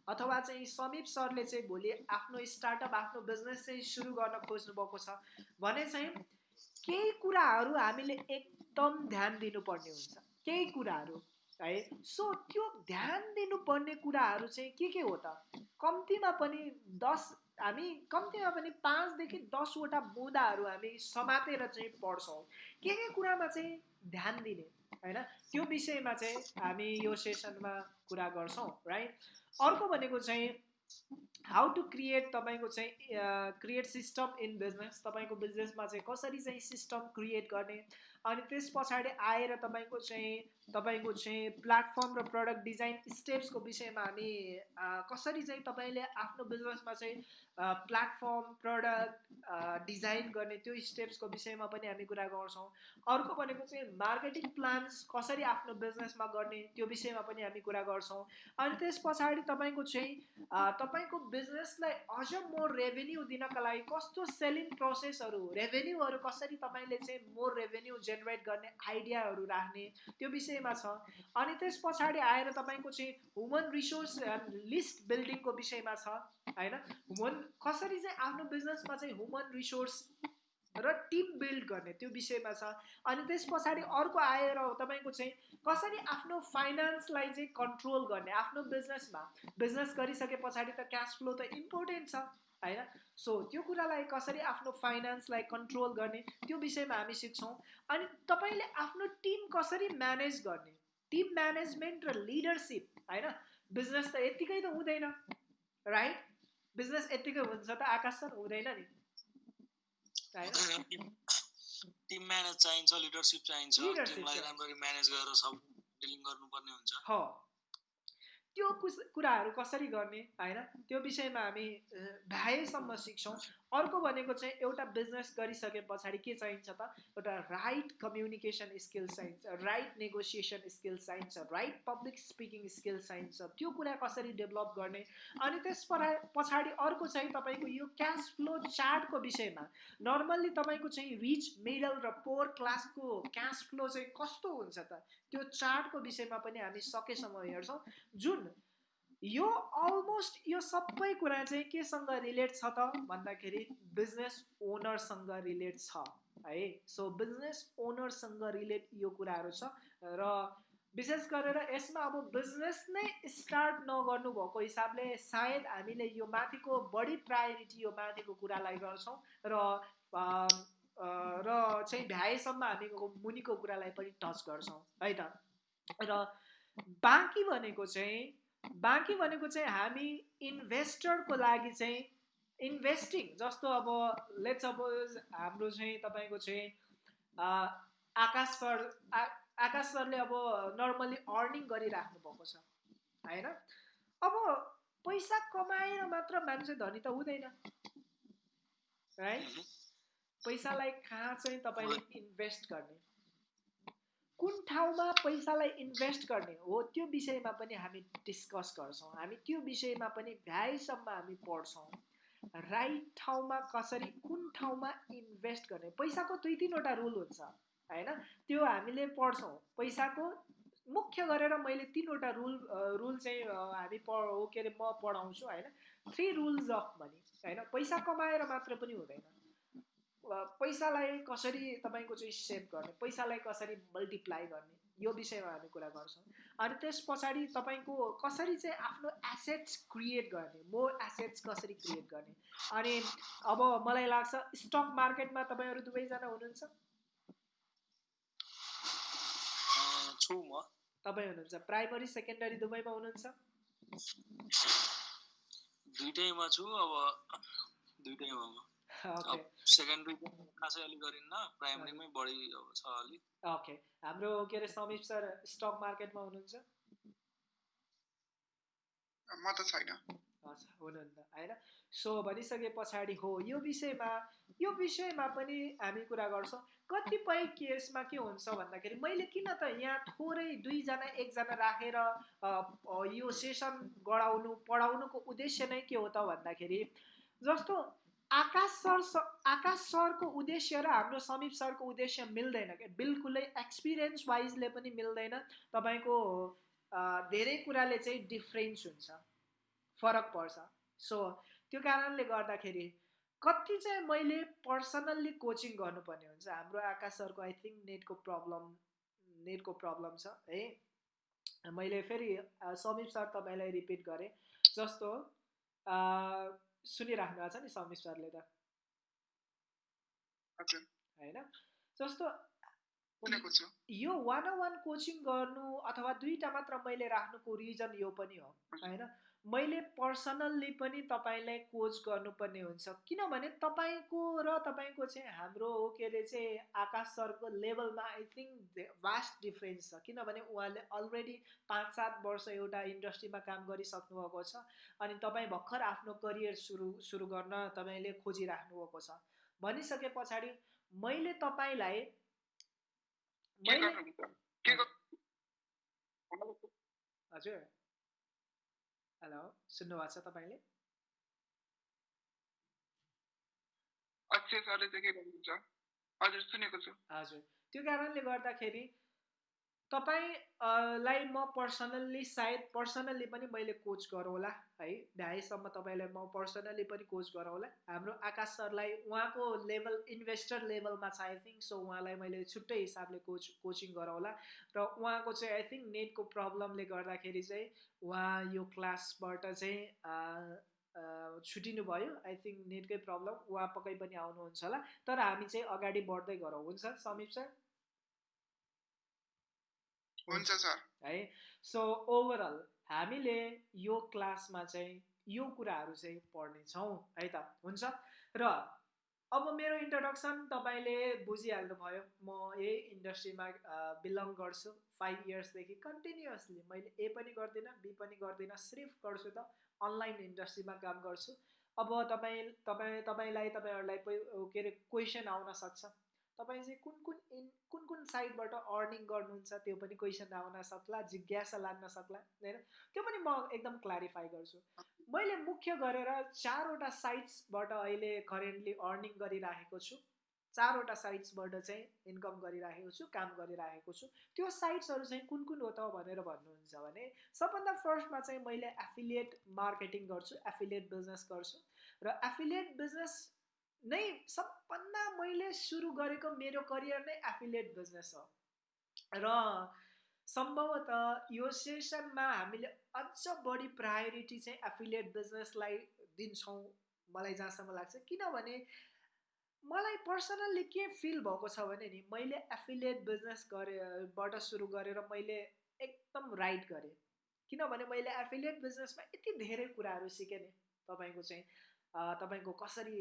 अथवा चाहिँ समीप सरले चाहिँ भोलि आफ्नो स्टार्टअप आफ्नो बिजनेस चाहिँ सुरु गर्न खोज्नु भएको छ भने चाहिँ केही कुराहरू हामीले एकदम ध्यान दिनुपर्ने हुन्छ। केही कुराहरू है? सो त्यो ध्यान दिनुपर्ने कुराहरू चाहिँ के के हो त? कम्तीमा पनि दस हामी कम्तीमा पनि पाँचदेखि दसवटा बुँदाहरू हामी समातेर चाहिँ पढ्छौँ। के के कुरामा चाहिँ ध्यान दिने होइन? त्यो विषयमा चाहिँ हामी यो सेसनमा कुरा गर्छौँ राइट अर्को भनेको चाहिँ हाउ टु क्रिएट तपाईँको चाहिँ क्रिएट सिस्टम इन बिजनेस तपाईँको बिजनेसमा चाहिँ कसरी चाहिँ सिस्टम क्रिएट गर्ने अनि त्यस पछाडि आएर तपाईँको चाहिँ तपाईँको चाहिँ प्लेटफर्म र प्रडक्ट डिजाइन स्टेप्सको विषयमा हामी कसरी चाहिँ तपाईँले आफ्नो बिजनेसमा चाहिँ प्लेटफर्म प्रडक्ट डिजाइन गर्ने त्यो स्टेप्सको विषयमा पनि हामी कुरा गर्छौँ। अर्को भनेको चाहिँ मार्केटिङ प्लान्स कसरी आफ्नो बिजनेसमा गर्ने त्यो विषयमा पनि हामी कुरा गर्छौँ। अनि त्यस पछाडि तपाईँको चाहिँ तपाईँको बिजनेसलाई अझ मोर रेभेन्यू दिनका लागि कस्तो सेलिङ प्रोसेसहरू रेभेन्यूहरू कसरी तपाईँले चाहिँ मोर रेभेन्यू जेनेरेट गर्ने आइडियाहरू राख्ने त्यो विषयमा छ। अनि त्यस पछाडि आएर तपाईँको चाहिँ ह्युमन रिसोर्स लिस्ट बिल्डिङको विषयमा छ होइन? ह्युमन कसरी चाहिँ आफ्नो बिजनेसमा चाहिँ ह्युमन रिसोर्स र टिम बिल्ड गर्ने त्यो विषयमा छ। अनि त्यस पछाडि अर्को आएर तपाईँको चाहिँ कसरी आफ्नो फाइनेन्सलाई चाहिँ कन्ट्रोल गर्ने आफ्नो बिजनेसमा बिजनेस गरिसके पछाडि त क्यास फ्लो त इम्पोर्टेन्ट छ। होइन? सो त्यो कुरालाई कसरी आफ्नो फाइनेन्सलाई कन्ट्रोल गर्ने त्यो विषयमा हामी सिक्छौँ। अनि तपाईँले आफ्नो टिम कसरी म्यानेज गर्ने? टिम म्यानेजमेन्ट र लिडरसिप होइन? बिजनेस त यत्तिकै त हुँदैन राइट बिजनेस यत्तिकै हुन्छ त आकाश सर हुँदैन नि? टिम म्यानेज चाहिन्छ लिडरसिप चाहिन्छ टिमलाई राम्ररी म्यानेज गरेर सब डिलिङ गर्नुपर्ने हुन्छ। हो। त्यो कुराहरू कसरी गर्ने? होइन? त्यो विषयमा हामी भ्याएसम्म सिक्छौँ। अर्को भनेको चाहिँ एउटा बिजनेस गरिसके पछाडि के चाहिन्छ त? एउटा राइट कम्युनिकेसन स्किल चाहिन्छ राइट नेगोसिएसन स्किल चाहिन्छ राइट पब्लिक स्पिकिङ स्किल चाहिन्छ। त्यो कुरा कसरी डेभलप गर्ने? अनि त्यस पछाडि अर्को चाहिँ तपाईँको यो क्यास फ्लो चार्टको विषयमा नर्मल्ली तपाईँको चाहिँ रिच मिडल र पोर क्लासको क्यास फ्लो चाहिँ कस्तो हुन्छ त? त्यो चार्टको विषयमा पनि हामी सकेसम्म हेर्छौँ। जुन यो अलमोस्ट यो सबै कुरा चाहिँ केसँग रिलेट छ त भन्दाखेरि बिजनेस ओनरसँग रिलेट छ है? सो बिजनेस ओनरसँग रिलेट यो कुराहरू छ र विशेष गरेर यसमा अब बिजनेस नै स्टार्ट नगर्नु भएको हिसाबले सायद हामीले यो माथिको बढी प्रायोरिटी यो माथिको कुरालाई गर्छौँ र र चाहिँ भ्याएसम्म हामी मुनिको कुरालाई पनि टच गर्छौँ है त? र बाँकी भनेको चाहिँ बाँकी भनेको चाहिँ हामी इन्भेस्टरको लागि चाहिँ इन्भेस्टिङ जस्तो अब लेट सपोज हाम्रो चाहिँ तपाईँको चाहिँ आकाश सर आकाश सरले अब नर्मली अर्निङ गरिराख्नु भएको छ होइन? अब पैसा कमाएर मात्र मान्छे धनी त हुँदैन है। पैसालाई कहाँ चाहिँ तपाईँले इन्भेस्ट गर्ने? कुन ठाउँमा पैसालाई इन्भेस्ट गर्ने हो त्यो विषयमा पनि हामी डिस्कस गर्छौँ। हामी त्यो विषयमा पनि भ्याइसम्म हामी पढ्छौँ। राइट ठाउँमा कसरी कुन ठाउँमा इन्भेस्ट गर्ने? पैसाको दुई तिनवटा रुल हुन्छ होइन? त्यो हामीले पढ्छौँ। पैसाको मुख्य गरेर मैले तिनवटा रुल रुल चाहिँ हामी पढ के अरे म पढाउँछु होइन? थ्री रुल्स अफ मनी होइन? पैसा कमाएर मात्र पनि हुँदैन। पैसालाई कसरी तपाईँको चाहिँ सेभ गर्ने पैसालाई कसरी मल्टिप्लाई गर्ने यो विषयमा हामी कुरा गर्छौँ। अनि त्यस पछाडि तपाईँको कसरी चाहिँ आफ्नो एसेट्स क्रिएट गर्ने मोर एसेट्स कसरी क्रिएट गर्ने? अनि अब मलाई लाग्छ स्टक मार्केटमा तपाईँहरू दुवैजना हुनुहुन्छ? तपाईँ हुनुहुन्छ। प्राइमरी सेकेन्डरी दुवैमा हुनुहुन्छ? दुइटैमा छु अब दुइटैमा सेकेन्डरी खासै अलिक गरिन्न प्राइमेरीमै बढी छ अलिक ओके हाम्रो के अरे समीप सर स्टक मार्केटमा हुनुहुन्छ? म त छैन। हुनुहुन्न होइन? सो भनिसके पछाडि हो। यो विषयमा यो विषयमा पनि हामी कुरा गर्छौँ। कतिपय केसमा के हुन्छ भन्दाखेरि मैले किन त यहाँ थोरै दुईजना एकजना राखेर यो सेसन गराउनु पढाउनुको उद्देश्य नै के हो त भन्दाखेरि जस्तो आकाश सर आकाश सरको उद्देश्य र हाम्रो समीप सरको उद्देश्य मिल्दैन क्या बिल्कुलै एक्सपिरियन्स वाइजले पनि मिल्दैन। तपाईँको धेरै कुराले चाहिँ डिफ्रेन्स हुन्छ। फरक पर्छ। सो त्यो कारणले गर्दाखेरि कति चाहिँ मैले पर्सनल्ली कोचिङ गर्नुपर्ने हुन्छ हाम्रो आकाश सरको आई थिङ्क नेटको प्रब्लम नेटको प्रब्लम छ है। मैले फेरि समीप सर तपाईँलाई रिपिट गरेँ। जस्तो सुनिराख्नु भएको छ नि समीर सरले त। होइन? जस्तो यो वान अन वान कोचिङ गर्नु अथवा दुईवटा मात्र मैले राख्नुको रिजन यो पनि हो होइन? मैले पर्सनल्ली पनि तपाईँलाई कोच गर्नुपर्ने हुन्छ। किनभने तपाईँको र तपाईँको चाहिँ हाम्रो के अरे चाहिँ आकाश सरको लेभलमा आई थिङ्क भास्ट डिफ्रेन्स छ। किनभने उहाँले अलरेडी पाँच सात वर्ष एउटा इन्डस्ट्रीमा काम गरिसक्नु भएको छ अनि तपाईँ भर्खर आफ्नो करियर सुरु सुरु गर्न तपाईँले खोजिराख्नु भएको छ। भनिसके पछाडि मैले तपाईँलाई हजुर। हेलो सुन्नुभएको छ तपाईँले हजुर सुनेको छु हजुर त्यो कारणले गर्दाखेरि तपाईँलाई म पर्सनल्ली सायद पर्सनल्ली पनि मैले कोच गरौँला है? भ्याएसम्म तपाईँलाई म पर्सनल्ली पनि कोच गराउँला हाम्रो आकाश सरलाई उहाँको लेभल इन्भेस्टर लेभलमा छ आई थिङ्क सो उहाँलाई मैले छुट्टै हिसाबले कोच कोचिङ गराउँला र उहाँको चाहिँ आई थिङ्क नेटको प्रब्लमले गर्दाखेरि चाहिँ उहाँ यो क्लासबाट चाहिँ छुटिनु भयो आई थिङ्क नेटकै प्रब्लम उहाँ पक्कै पनि आउनुहुन्छ होला। तर हामी चाहिँ अगाडि बढ्दै गरौँ। हुन्छ समीप सर? हुन्छ सर। है? सो ओभरअल हामीले यो क्लासमा चाहिँ यो कुराहरू चाहिँ पढ्नेछौँ है त? हुन्छ? र अब मेरो इन्ट्रोडक्सन तपाईँले बुझिहाल्नुभयो म यही इन्डस्ट्रीमा बिलङ गर्छु। फाइभ इयर्सदेखि कन्टिन्युसली मैले ए पनि गर्दिनँ बी पनि गर्दिनँ सिर्फ गर्छु त। अनलाइन इन्डस्ट्रीमा काम गर्छु। अब तपाईँ तपाईँ तपाईँलाई तपाईँहरूलाई के अरे क्वेसन आउन सक्छ। तपाईँ चाहिँ कुन कुन इन कुन कुन साइडबाट अर्निङ गर्नुहुन्छ त्यो पनि क्वेसन आउन सक्ला जिज्ञासा लाग्न सक्ला होइन? त्यो पनि म एकदम क्ल्यारिफाई गर्छु। मैले मुख्य गरेर चारवटा साइट्सबाट अहिले करेन्टली अर्निङ गरिराखेको छु। चारवटा साइट्सबाट चाहिँ इन्कम गरिराखेको छु काम गरिराखेको छु। त्यो साइट्सहरू चाहिँ कुन कुन हो त भनेर भन्नुहुन्छ भने सबभन्दा फर्स्टमा चाहिँ मैले एफिलिएट मार्केटिङ गर्छु एफिलिएट बिजनेस गर्छु। र एफिलिएट बिजनेस नै सबभन्दा मैले सुरु गरेको मेरो करियर नै एफिलिएट बिजनेस हो। र सम्भवतः यो सेसनमा हामीले अझ बढी प्रायोरिटी चाहिँ एफिलिएट बिजनेसलाई दिन्छौँ मलाई जहाँसम्म लाग्छ। किनभने मलाई पर्सनल्ली के फिल भएको छ भने नि मैले एफिलिएट बिजनेस गरेबाट सुरु गरेर मैले एकदम राइट गरेँ। किनभने मैले एफिलिएट बिजनेसमा यति धेरै कुराहरू सिकेँ नि तपाईँको चाहिँ। तपाईँको कसरी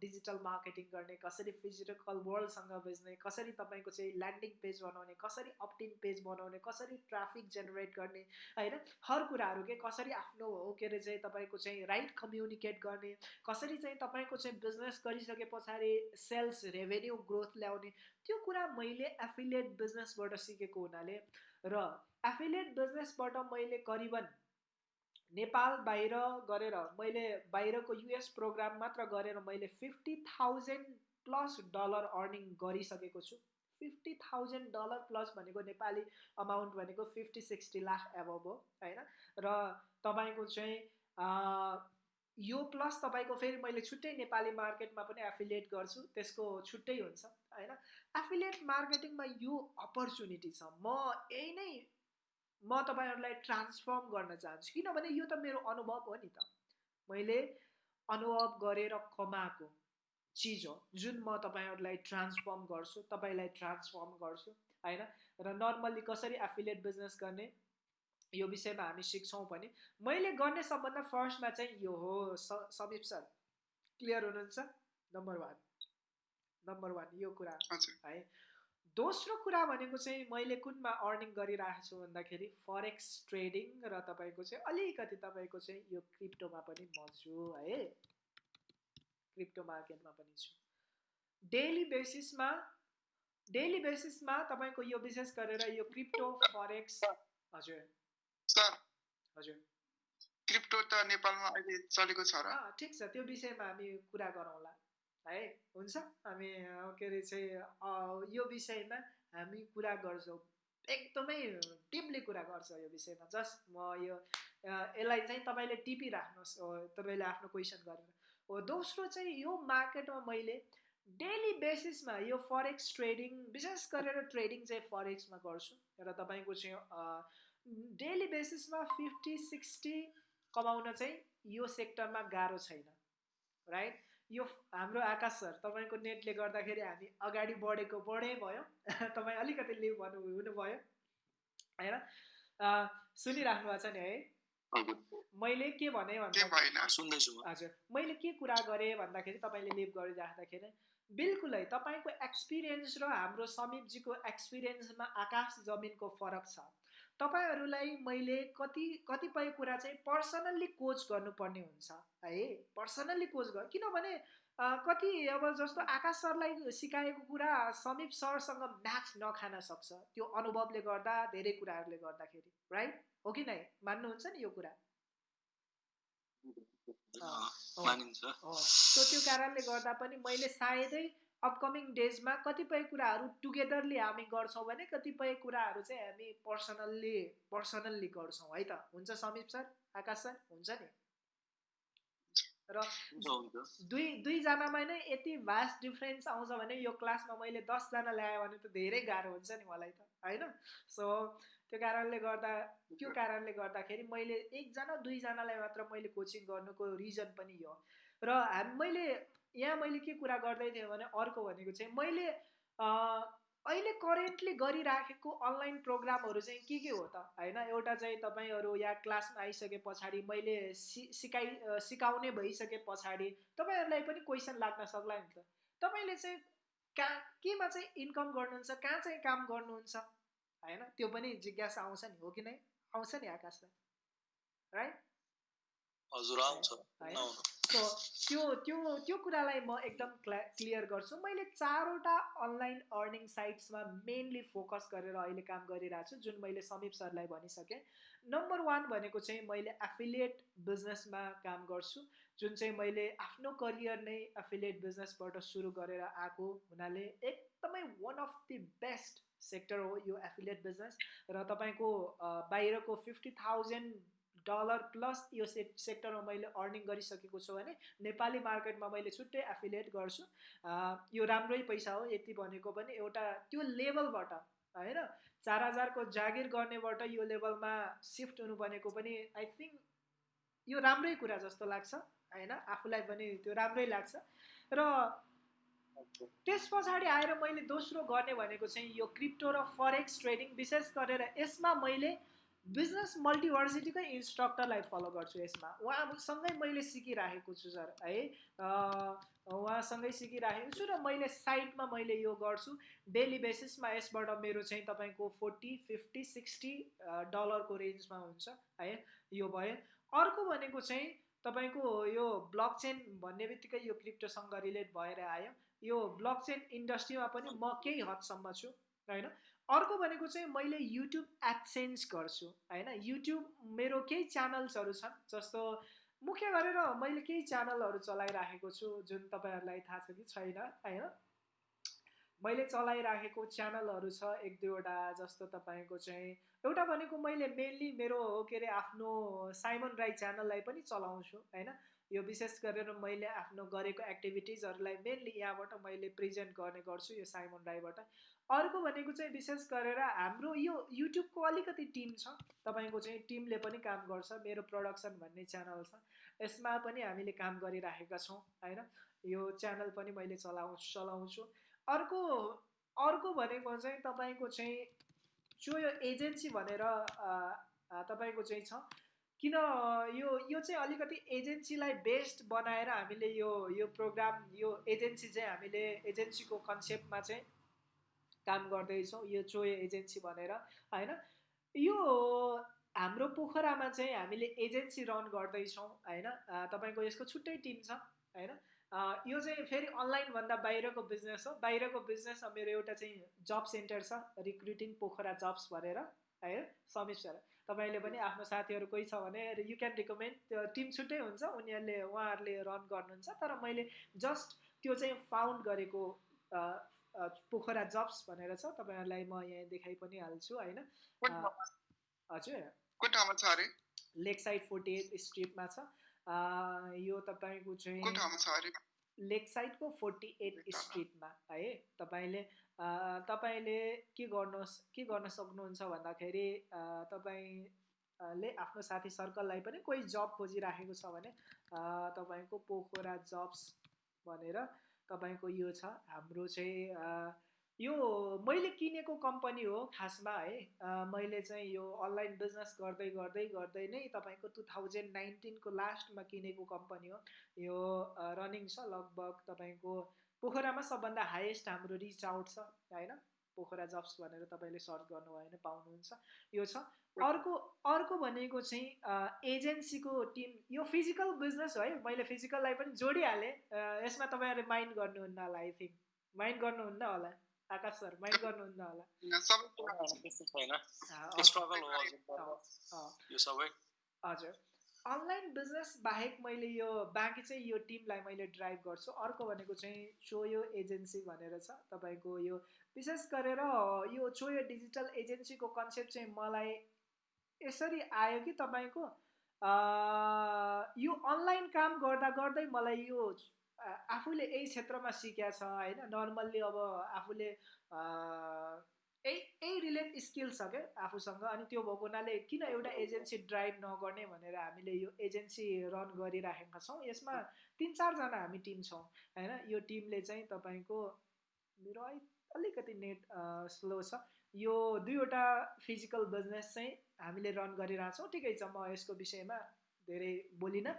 डिजिटल मार्केटिङ गर्ने कसरी फिजिकल वर्ल्डसँग बेच्ने कसरी तपाईँको चाहिँ ल्यान्डिङ पेज बनाउने कसरी अपटिन पेज बनाउने कसरी ट्राफिक जेनेरेट गर्ने होइन? हर कुराहरू के कसरी आफ्नो हो के अरे चाहिँ तपाईँको चाहिँ राइट कम्युनिकेट गर्ने कसरी चाहिँ तपाईँको चाहिँ बिजनेस गरिसके पछाडि सेल्स रेभेन्यू ग्रोथ ल्याउने त्यो कुरा मैले एफिलिएट बिजनेसबाट सिकेको हुनाले र एफिलिएट बिजनेसबाट मैले करिबन नेपाल बाहिर गरेर मैले बाहिरको युएस प्रोग्राम मात्र गरेर मैले fifty thousand plus dollar earning गरिसकेको छु। फिफ्टी थाउजन्ड डलर प्लस भनेको नेपाली अमाउन्ट भनेको फिफ्टी सिक्सटी लाख एभब हो होइन? र तपाईँको चाहिँ यो प्लस तपाईँको फेरि मैले छुट्टै नेपाली मार्केटमा पनि एफिलिएट गर्छु त्यसको छुट्टै हुन्छ होइन? एफिलिएट मार्केटिङमा यो अपर्च्युनिटी छ। म यही नै म तपाईँहरूलाई ट्रान्सफर्म गर्न चाहन्छु। किनभने यो त मेरो अनुभव हो नि त। मैले अनुभव गरेर कमाएको चिज हो। जुन म तपाईँहरूलाई ट्रान्सफर्म गर्छु तपाईँलाई ट्रान्सफर्म गर्छु होइन? र नर्मल्ली कसरी एफिलिएट बिजनेस गर्ने यो विषयमा हामी सिक्छौँ पनि। मैले गर्ने सबभन्दा फर्स्टमा चाहिँ यो हो। समीप सर क्लियर हुनुहुन्छ? नम्बर वान नम्बर वान यो कुरा है। दोस्रो कुरा भनेको चाहिँ मैले कुनमा अर्निङ गरिरहेको छु भन्दाखेरि फरेक्स ट्रेडिङ र तपाईँको चाहिँ अलिकति तपाईँको चाहिँ यो क्रिप्टोमा पनि म छु है। क्रिप्टो मार्केटमा पनि छु। डेली बेसिसमा डेली बेसिसमा तपाईँको यो विशेष गरेर यो क्रिप्टो फरेक्स हजुर। सर। हजुर। क्रिप्टो त नेपालमा अहिले चलेको छ र? ठिक छ त्यो विषयमा हामी कुरा गरौँला। है? हुन्छ। हामी के अरे चाहिँ यो विषयमा हामी कुरा गर्छौँ। एकदमै डिपली कुरा गर्छ यो विषयमा। जस्ट म यो यसलाई चाहिँ तपाईँले टिपिराख्नुहोस् तपाईँले आफ्नो क्वेसन गरेर। हो दोस्रो चाहिँ यो मार्केटमा मैले डेली बेसिसमा यो फरेक्स ट्रेडिङ विशेष गरेर ट्रेडिङ चाहिँ फरेक्समा गर्छु। र तपाईँको चाहिँ डेली बेसिसमा फिफ्टी सिक्सटी कमाउन चाहिँ यो सेक्टरमा गाह्रो छैन। राइट? यो हाम्रो आकाश सर तपाईँको नेटले गर्दाखेरि हामी अगाडि बढेको बढे भयो तपाईँ अलिकति लिभ भन्नु हुनुभयो। होइन? सुनिराख्नु भएको छ नि है? मैले के भने हजुर। मैले के कुरा गरेँ भन्दाखेरि तपाईँले लिभ गरिराख्दाखेरि बिल्कुलै तपाईँको एक्सपिरियन्स र हाम्रो समीपजीको एक्सपिरियन्समा आकाश जमिनको फरक छ। तपाईँहरूलाई मैले कति कतिपय कुरा चाहिँ पर्सनल्ली कोच गर्नुपर्ने हुन्छ है? पर्सनल्ली कोच गर किनभने कति अब जस्तो आकाश सरलाई सिकाएको कुरा समीप सरसँग म्याच नखान सक्छ त्यो अनुभवले गर्दा धेरै कुराहरूले गर्दाखेरि राइट हो कि नै? मान्नुहुन्छ नि यो कुरा? सो त्यो कारणले गर्दा पनि मैले सायदै अपकमिङ डेजमा कतिपय कुराहरू टुगेदरली हामी गर्छौँ भने कतिपय कुराहरू चाहिँ हामी पर्सनल्ली पर्सनल्ली गर्छौँ है त? हुन्छ समीप सर? आकाश सर? हुन्छ नि? र दुई दुईजनामा नै यति भास्ट डिफ्रेन्स आउँछ भने यो क्लासमा मैले दसजना ल्याएँ भने त धेरै गाह्रो हुन्छ नि मलाई त होइन? सो त्यो कारणले गर्दा त्यो कारणले गर्दाखेरि मैले एकजना दुईजनालाई मात्र मैले कोचिङ गर्नुको रिजन पनि यो र हामी मैले यहाँ मैले के कुरा गर्दै थिएँ भने अर्को भनेको चाहिँ मैले अहिले करेन्टली गरिराखेको अनलाइन प्रोग्रामहरू चाहिँ के के हो त? होइन एउटा चाहिँ तपाईँहरू यहाँ क्लासमा आइसके पछाडि मैले सि सिकाइ सिकाउने भइसके पछाडि तपाईँहरूलाई पनि क्वेसन लाग्न सक्ला नि त। तपाईँले चाहिँ कहाँ केमा चाहिँ इन्कम गर्नुहुन्छ कहाँ चाहिँ काम गर्नुहुन्छ? होइन त्यो पनि जिज्ञासा आउँछ नि हो कि नै? आउँछ नि आकाश राइट हजुर आउँछ। सो त्यो त्यो त्यो कुरालाई म एकदम क्ला क्लियर गर्छु। मैले चारवटा अनलाइन अर्निङ साइट्समा मेनली फोकस गरेर अहिले काम गरिरहेको छु जुन मैले समीप सरलाई भनिसकेँ। नम्बर वान भनेको चाहिँ मैले एफिलिएट बिजनेसमा काम गर्छु जुन चाहिँ मैले आफ्नो करियर नै एफिलिएट बिजनेसबाट सुरु गरेर आएको हुनाले एकदमै one of the best sector हो यो एफिलिएट बिजनेस र तपाईँको बाहिरको फिफ्टी थाउजन्ड डलर प्लस यो से सेक्टरमा मैले अर्निङ गरिसकेको छु भने नेपाली मार्केटमा मैले छुट्टै एफिलिएट गर्छु। यो राम्रै पैसा हो यति भनेको पनि एउटा त्यो लेभलबाट होइन? चार हजारको जागिर गर्नेबाट यो लेभलमा सिफ्ट हुनु भनेको पनि आई थिङ्क यो राम्रै कुरा जस्तो लाग्छ होइन? आफूलाई पनि त्यो राम्रै लाग्छ। र त्यस पछाडि आएर मैले दोस्रो गर्ने भनेको चाहिँ यो क्रिप्टो र फरेक्स ट्रेडिङ विशेष गरेर यसमा मैले बिजनेस मल्टिभर्सिटीकै इन्स्ट्रक्टरलाई फलो गर्छु यसमा। उहाँसँगै मैले सिकिराखेको छु सर है। उहाँसँगै सिकिराखेको छु र मैले साइडमा मैले यो गर्छु। डेली बेसिसमा यसबाट मेरो चाहिँ तपाईँको फोर्टी फिफ्टी सिक्सटी डलरको रेन्जमा हुन्छ है। यो भयो। अर्को भनेको चाहिँ तपाईँको यो ब्लक चेन भन्ने बित्तिकै यो क्रिप्टोसँग रिलेट भएर आयो। यो ब्लक चेन इन्डस्ट्रीमा पनि म केही हदसम्म छु होइन। अर्को भनेको चाहिँ मैले युट्युब एडसेन्स गर्छु होइन? युट्युब मेरो केही च्यानल्सहरू छन् जस्तो मुख्य गरेर मैले केही च्यानलहरू चलाइराखेको छु जुन तपाईँहरूलाई थाहा छ कि छैन होइन? मैले चलाइराखेको च्यानलहरू छ एक दुईवटा जस्तो तपाईँको चाहिँ एउटा भनेको मैले मेनली मेरो के अरे आफ्नो साइमन राई च्यानललाई पनि चलाउँछु होइन? यो विशेष गरेर मैले आफ्नो गरेको एक्टिभिटिजहरूलाई मेनली यहाँबाट मैले प्रेजेन्ट गर्ने गर्छु यो साइमन राईबाट अर्को भनेको चाहिँ विशेष गरेर हाम्रो यो युट्युबको अलिकति टिम छ। तपाईँको चाहिँ टिमले पनि काम गर्छ मेरो प्रडक्सन भन्ने च्यानल छ। यसमा पनि हामीले काम गरिराखेका छौँ होइन? यो च्यानल पनि मैले चलाउ चलाउँछु। अर्को अर्को भनेको चाहिँ तपाईँको चाहिँ जो यो एजेन्सी भनेर तपाईँको चाहिँ छ। किन यो यो चाहिँ अलिकति एजेन्सीलाई बेस्ट बनाएर हामीले यो यो प्रोग्राम यो एजेन्सी चाहिँ हामीले एजेन्सीको कन्सेप्टमा चाहिँ काम गर्दैछौँ यो चोय एजेन्सी भनेर होइन? यो हाम्रो पोखरामा चाहिँ हामीले एजेन्सी रन गर्दैछौँ होइन? तपाईँको यसको छुट्टै टिम छ होइन? यो चाहिँ फेरि अनलाइनभन्दा बाहिरको बिजनेस हो। बाहिरको बिजनेसमा मेरो एउटा चाहिँ जब सेन्टर छ रिक्रुटिङ पोखरा जब्स भनेर होइन? समीप सर तपाईँले पनि आफ्नो साथीहरू कोही छ भने यु क्यान रिकमेन्ड त्यो टिम छुट्टै हुन्छ उनीहरूले उहाँहरूले रन गर्नुहुन्छ। तर मैले जस्ट त्यो चाहिँ फाउन्ड गरेको पोखरा जब्स भनेर छ तपाईँहरूलाई म यहाँ देखाइ पनि हाल्छु होइन? हजुर। लेक साइड फोर्टी एट स्ट्रिटमा छ। यो तपाईँको चाहिँ लेक साइडको फोर्टी एट स्ट्रिटमा है? तपाईँले तपाईँले के गर्नुहोस् के गर्न सक्नुहुन्छ भन्दाखेरि तपाईँले आफ्नो साथी सर्कललाई पनि कोही जब खोजिराखेको छ भने तपाईँको पोखरा जब्स भनेर तपाईँको यो छ। हाम्रो चाहिँ यो मैले किनेको कम्पनी हो खासमा है। मैले चाहिँ यो अनलाइन बिजनेस गर्दै गर्दै गर्दै नै तपाईँको टु थाउजन्ड नाइन्टिनको लास्टमा किनेको कम्पनी हो। यो रनिङ छ। लगभग तपाईँको पोखरामा सबभन्दा हाइएस्ट हाम्रो रिच आउट छ होइन? पोखरा जब्स भनेर तपाईँले सर्च गर्नुभयो भने पाउनुहुन्छ। यो छ। अर्को अर्को भनेको चाहिँ एजेन्सीको टिम यो फिजिकल बिजनेस हो है मैले फिजिकललाई पनि जोडिहालेँ। यसमा तपाईँहरूले माइन्ड गर्नुहुन्न होला आई थिङ्क माइन्ड गर्नुहुन्न होला। आकाश सर माइन्ड गर्नुहुन्न होला। हजुर। अनलाइन बिजनेस बाहेक मैले यो बाँकी चाहिँ यो टिमलाई मैले ड्राइभ गर्छु। अर्को भनेको चाहिँ चोयो एजेन्सी भनेर छ तपाईँको यो। विशेष गरेर यो चोयो डिजिटल एजेन्सीको कन्सेप्ट चाहिँ मलाई यसरी आयो कि तपाईँको यो अनलाइन काम गर्दा गर्दै मलाई यो आफूले यही क्षेत्रमा सिकेको छ होइन? नर्मल्ली अब आफूले यही यही रिलेट स्किल छ क्या आफूसँग? अनि त्यो भएको हुनाले किन एउटा एजेन्सी ड्राइभ नगर्ने भनेर हामीले यो एजेन्सी रन गरिराखेका छौँ? यसमा तिन चारजना हामी टिम छौँ होइन? यो टिमले चाहिँ तपाईँको मेरो अलिकति नेट स्लो छ। यो दुईवटा फिजिकल बिजनेस चाहिँ हामीले रन गरिरहेछौँ। ठिकै छ म यसको विषयमा धेरै बोलिनँ।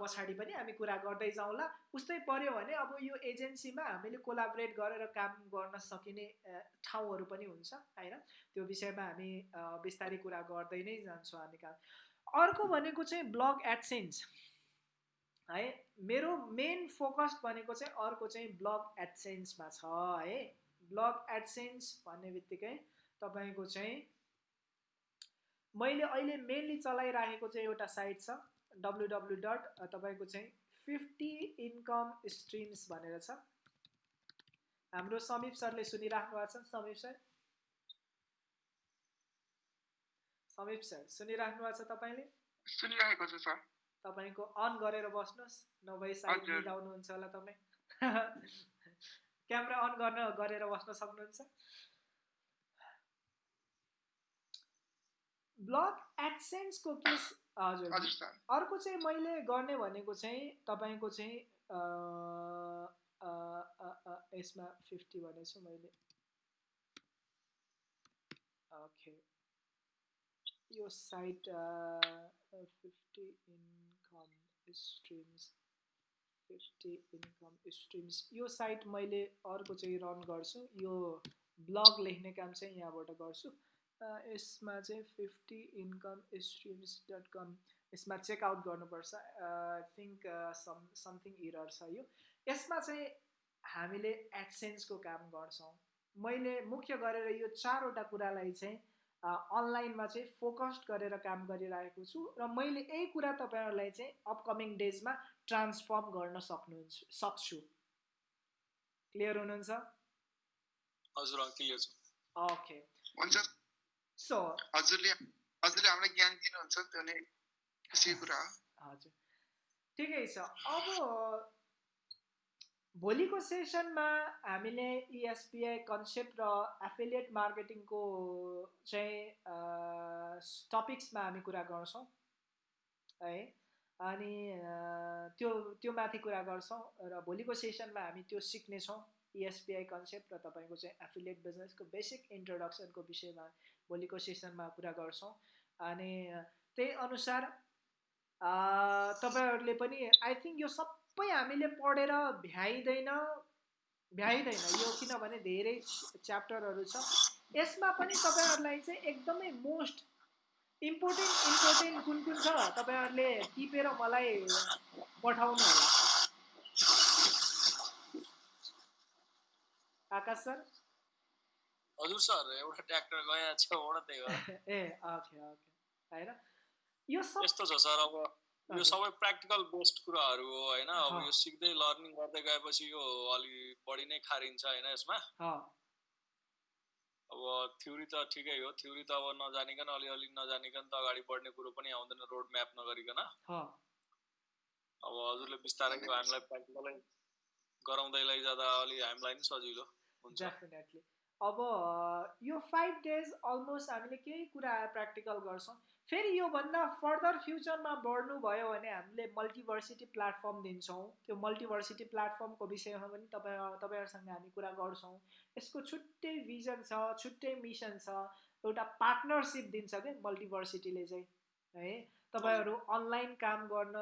पछाडि पनि हामी कुरा गर्दै जाउँला। उस्तै पऱ्यो भने अब यो एजेन्सीमा हामीले कोलाबरेट गरेर काम गर्न सकिने ठाउँहरू पनि हुन्छ होइन त्यो विषयमा हामी बिस्तारै कुरा गर्दै नै जान्छौँ हामी काम। अर्को भनेको चाहिँ ब्लग एडसेन्स। है मेरो मेन फोकस भनेको चाहिँ अर्को चाहिँ ब्लग एडसेन्समा छ है। ब्लग एडसेन्स भन्ने बित्तिकै तपाईँको चाहिँ मैले अहिले मेनली चलाइराखेको चाहिँ एउटा साइट छ डब्लु डब्लु डट तपाईँको चाहिँ फिफ्टी इन्कम स्ट्रिम्स भनेर छ। हाम्रो समीप सरले सुनिराख्नु भएको छ समीप सर? समीप सर सुनिराख्नु भएको छ तपाईँले? सुनिरहेको छु सर। तपाईँको अन गरेर बस्नुहोस् नभए साइड मिलाउनुहुन्छ होला तपाईँ। क्यामेरा अन गर्न गरेर बस्न सक्नुहुन्छ। ब्लग एडसेन्सको के हजुर। अर्को चाहिँ मैले गर्ने भनेको चाहिँ तपाईँको चाहिँ यसमा फिफ्टी भनेछु मैले। ओके। यो site fifty income streams fifty income streams. यो साइट मैले अर्को चाहिँ रन गर्छु। यो ब्लग लेख्ने काम चाहिँ यहाँबाट गर्छु। यसमा चाहिँ fifty income streams dot com यसमा चेकआउट गर्नुपर्छ। I think some something error छ यो। यसमा चाहिँ हामीले एडसेन्सको काम गर्छौँ। मैले मुख्य गरेर यो चारवटा कुरालाई चाहिँ अनलाइनमा चाहिँ फोकस्ड गरेर काम गरिरहेको छु र मैले यही कुरा तपाईँहरूलाई चाहिँ अपकमिङ डेजमा ट्रान्सफर्म गर्न सक्नुहुन्छ सक्छु। क्लियर हुनुहुन्छ? हजुर क्लियर छ। ओके हुन्छ। सो हजुरले हजुरले हामीलाई ज्ञान दिनुहुन्छ त्यो नै खुसी कुरा हजुर। ठिकै छ। अब भोलिको सेसनमा हामीले इएसपिआई e कन्सेप्ट र एफिलिएट मार्केटिङको चाहिँ टपिक्समा हामी कुरा गर्छौँ। है अनि त्यो त्यो माथि कुरा गर्छौँ र भोलिको सेसनमा हामी त्यो सिक्नेछौँ। इएसपिआई e कन्सेप्ट र तपाईँको चाहिँ एफिलिएट बिजनेसको बेसिक इन्ट्रोडक्सनको विषयमा। भोलिको सेसनमा कुरा गर्छौँ। अनि त्यही अनुसार तपाईँहरूले पनि आई थिङ्क यो सब हामीले पढेर भ्याइँदैन भ्याइँदैन। यो किनभने धेरै च्याप्टरहरू छ। यसमा पनि तपाईँहरूलाई चाहिँ एकदमै मोस्ट इम्पोर्टेन्ट इम्पोर्टेन्ट कुन कुन छ तपाईँहरूले टिपेर मलाई पठाउनु होला। आकाश सर? हजुर सर एउटा ट्र्याक्टर गएको छ ए ओके ओके होइन? यो सब यस्तो छ सर अब यो सबै प्र्याक्टिकल बेस्ड कुराहरू हो होइन? अब यो सिक्दै लर्निङ गर्दै गएपछि यो अलि बढी नै खारिन्छ होइन यसमा? अब थ्योरी त ठिकै हो थ्योरी त अब नजानिकन अलिअलि नजानिकन त अगाडि बढ्ने कुरो पनि आउँदैन रोड म्याप नगरिकन। अब हजुरले बिस्तारै हामीलाई प्र्याक्टिकलै गराउँदै लैजाँदा अलि हामीलाई नि सजिलो हुन्छ। अब यो फाइभ डेज अलमोस्ट हामीले केही कुरा प्र्याक्टिकल गर्छौँ। फेरि योभन्दा फर्दर फ्युचरमा बढ्नुभयो भने हामीले मल्टिभर्सिटी प्लेटफर्म दिन्छौँ। त्यो मल्टिभर्सिटी प्लेटफर्मको विषयमा पनि तपाईँ तपाईँहरूसँग हामी कुरा गर्छौँ। यसको छुट्टै भिजन छ छुट्टै मिसन छ। एउटा पार्टनरसिप दिन्छ क्या मल्टिभर्सिटीले चाहिँ है? तपाईँहरू अनलाइन काम गर्न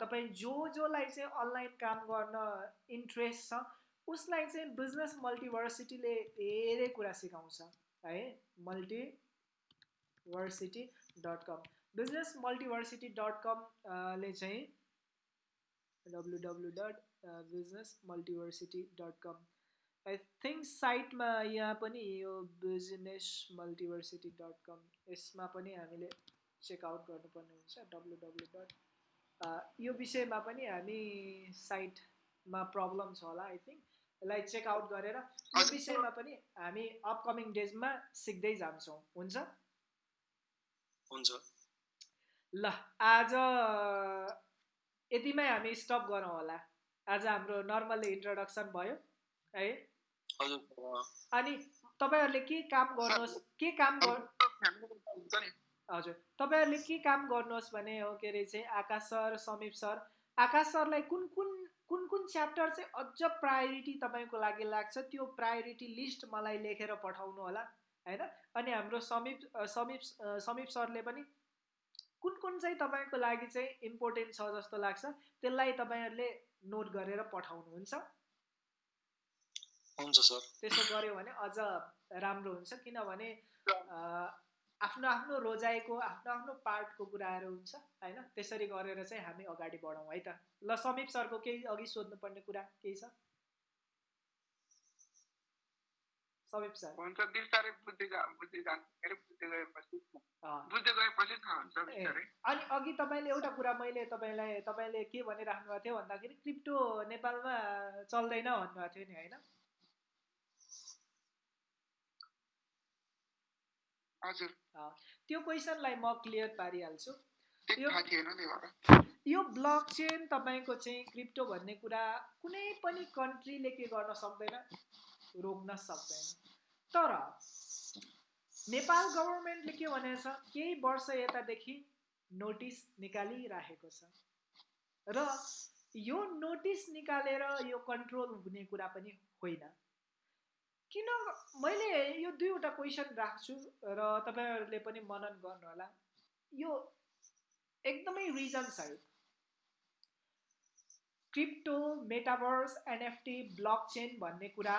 तपाईँ जो जोलाई चाहिँ अनलाइन काम गर्न इन्ट्रेस्ट छ उसलाई चाहिँ बिजनेस मल्टिभर्सिटीले धेरै कुरा सिकाउँछ है? Multiversity dot com business multiversity dot कमले चाहिँ W W dot business multiversity dot com I think साइटमा यहाँ पनि यो बिजनेस मल्टिभर्सिटी डट कम यसमा पनि हामीले चेकआउट गर्नुपर्ने हुन्छ। डब्लु डब्लु डट यो विषयमा पनि हामी साइटमा प्रब्लम छ होला आई थिङ्क यसलाई चेकआउट गरेर यो विषयमा पनि हामी अपकमिङ डेजमा सिक्दै जान्छौँ। हुन्छ? हुन्छ। ल आज यतिमै हामी स्टप गरौँ होला। आज हाम्रो नर्मल इन्ट्रोडक्सन भयो है? अनि तपाईँहरूले के काम गर्नुहोस् के काम हजुर तपाईँहरूले के काम गर्नुहोस् भने हो के अरे चाहिँ आकाश सर समीप सर। आकाश सरलाई कुन कुन कुन कुन च्याप्टर चाहिँ अझ प्रायोरिटी तपाईँको लागि लाग्छ त्यो प्रायोरिटी लिस्ट मलाई लेखेर पठाउनु होला होइन? अनि हाम्रो समीप समीप समीप सरले पनि कुन कुन चाहिँ तपाईँको लागि चाहिँ इम्पोर्टेन्ट छ जस्तो लाग्छ त्यसलाई तपाईँहरूले नोट गरेर पठाउनुहुन्छ। हुन्छ सर। त्यसो गऱ्यो भने अझ राम्रो हुन्छ किनभने आफ्नो आफ्नो रोजाइको आफ्नो आफ्नो पार्टको कुराहरू हुन्छ होइन? त्यसरी गरेर चाहिँ हामी अगाडि बढौँ है त? ल समीप सरको केही अघि सोध्नुपर्ने कुरा केही छ? समीप सर। हुन्छ बिस्तारै बुझ्दै बुझ्दै जान्छ बुझ्दै गएपछि बुझ्दै गएपछि थाहा हुन्छ अनि अघि तपाईँले एउटा कुरा मैले तपाईँलाई तपाईँले के भनिराख्नु भएको थियो भन्दाखेरि क्रिप्टो नेपालमा चल्दैन भन्नुभएको थियो नि होइन? हजुर। त्यो क्वेसनलाई म क्लियर पारिहाल्छु। यो ब्लक चेन तपाईँको चाहिँ क्रिप्टो भन्ने कुरा कुनै पनि कन्ट्रीले के गर्न सक्दैन? रोक्न सक्दैन। तर नेपाल गभर्मेन्टले के भनेको छ केही वर्ष यतादेखि नोटिस निकालिराखेको छ। र यो नोटिस निकालेर यो कन्ट्रोल हुने कुरा पनि होइन। किन मैले यो दुईवटा क्वेसन राख्छु र तपाईँहरूले पनि मनन गर्नुहोला। यो एकदमै reason crypto metaverse NFT blockchain भन्ने कुरा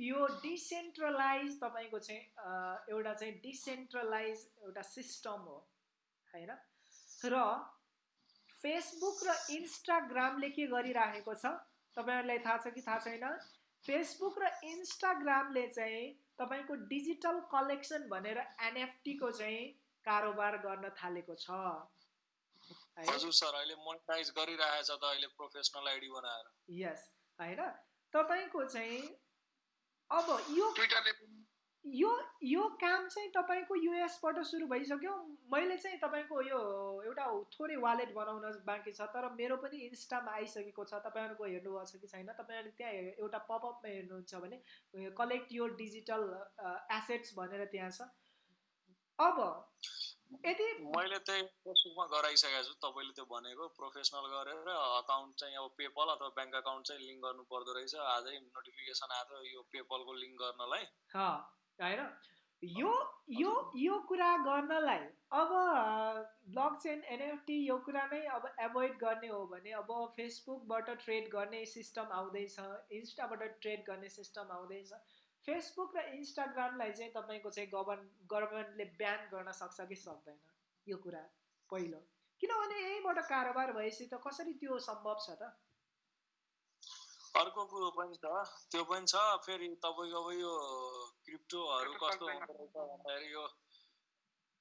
यो डिसेन्ट्रलाइज तपाईँको चाहिँ एउटा चाहिँ डिसेन्ट्रलाइज एउटा सिस्टम हो होइन? र फेसबुक र इन्स्टाग्रामले के गरिराखेको छ? तपाईँहरूलाई थाहा छ कि थाहा छैन? फेसबुक र इन्स्टाग्रामले चाहिँ तपाईँको डिजिटल कलेक्सन भनेर एनएफटीको चाहिँ कारोबार गर्न थालेको छ। हजुर सर अहिले मोनिटाइज गरिरहेछ त अहिले प्रोफेसनल आइडी बनाएर। यस होइन? तपाईँको चाहिँ अब यो यो यो काम चाहिँ तपाईँको युएसबाट सुरु भइसक्यो। मैले चाहिँ तपाईँको यो एउटा थोरै वालेट बनाउन बाँकी छ तर मेरो पनि इन्स्टामा आइसकेको छ। तपाईँहरूको हेर्नुभएको छ कि छैन? तपाईँहरूले त्यहाँ एउटा पपअपमा हेर्नुहुन्छ भने कलेक्ट यो डिजिटल एसेट्स भनेर त्यहाँ छ। अब यदि मैले चाहिँ फेसबुकमा गराइसकेको छु। तपाईँले त्यो भनेको प्रोफेसनल गरेर अकाउन्ट चाहिँ अब पेपल अथवा ब्याङ्क अकाउन्ट चाहिँ लिङ्क गर्नु पर्दो रहेछ। आजै नोटिफिकेसन आएको यो पेपलको लिङ्क गर्नलाई। होइन? यो यो यो कुरा गर्नलाई अब ब्लक चेन एनएफटी यो कुरा नै अब एभोइड गर्ने हो भने अब फेसबुकबाट ट्रेड गर्ने सिस्टम आउँदैछ इन्स्टाबाट ट्रेड गर्ने सिस्टम आउँदैछ। फेसबुक र इन्स्टाग्रामलाई चाहिँ तपाईँको चाहिँ गभर्न गभर्मेन्टले ब्यान गर्न सक्छ कि सक्दैन? यो कुरा पहिलो। किनभने यहीँबाट कारोबार भएपछि त कसरी त्यो सम्भव छ त? अर्को कुरो पनि छ। त्यो पनि छ फेरि तपाईँको अब यो क्रिप्टोहरू कस्तो हुँदो रहेछ भन्दाखेरि यो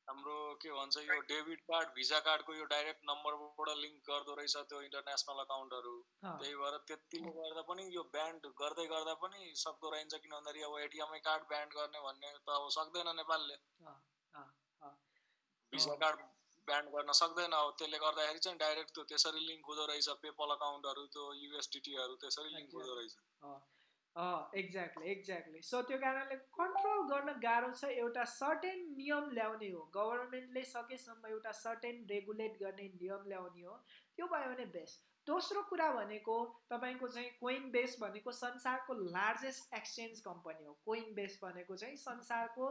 हाम्रो के भन्छ यो डेबिट कार्ड भिजा कार्डको यो डाइरेक्ट नम्बरबाट लिङ्क गर्दो रहेछ त्यो इन्टरनेसनल अकाउन्टहरू। त्यही भएर त्यतिले गर्दा पनि यो ब्यान्ड गर्दै गर्दा पनि सक्दो रहन्छ किन भन्दाखेरि अब एटिएमै कार्ड ब्यान्ड गर्ने भन्ने त अब सक्दैन नेपालले। भिजा कार्ड ब्यान्ड गर्न सक्दैन। अब त्यसले गर्दाखेरि चाहिँ डाइरेक्ट त्यो त्यसरी लिङ्क हुँदो रहेछ पेपल अकाउन्टहरू त्यो युएसडिटीहरू त्यसरी लिङ्क हुँदो रहेछ। एक्ज्याक्टली एक्ज्याक्टली सो त्यो कारणले कन्ट्रोल गर्न गाह्रो छ एउटा सर्टेन नियम ल्याउने हो। गभर्मेन्टले सकेसम्म एउटा सर्टेन रेगुलेट गर्ने नियम ल्याउने हो। त्यो भयो भने बेस्ट दोस्रो कुरा भनेको तपाईँको चाहिँ कोइन बेस भनेको संसारको लार्जेस्ट एक्सचेन्ज कम्पनी हो। कोइन बेस भनेको चाहिँ संसारको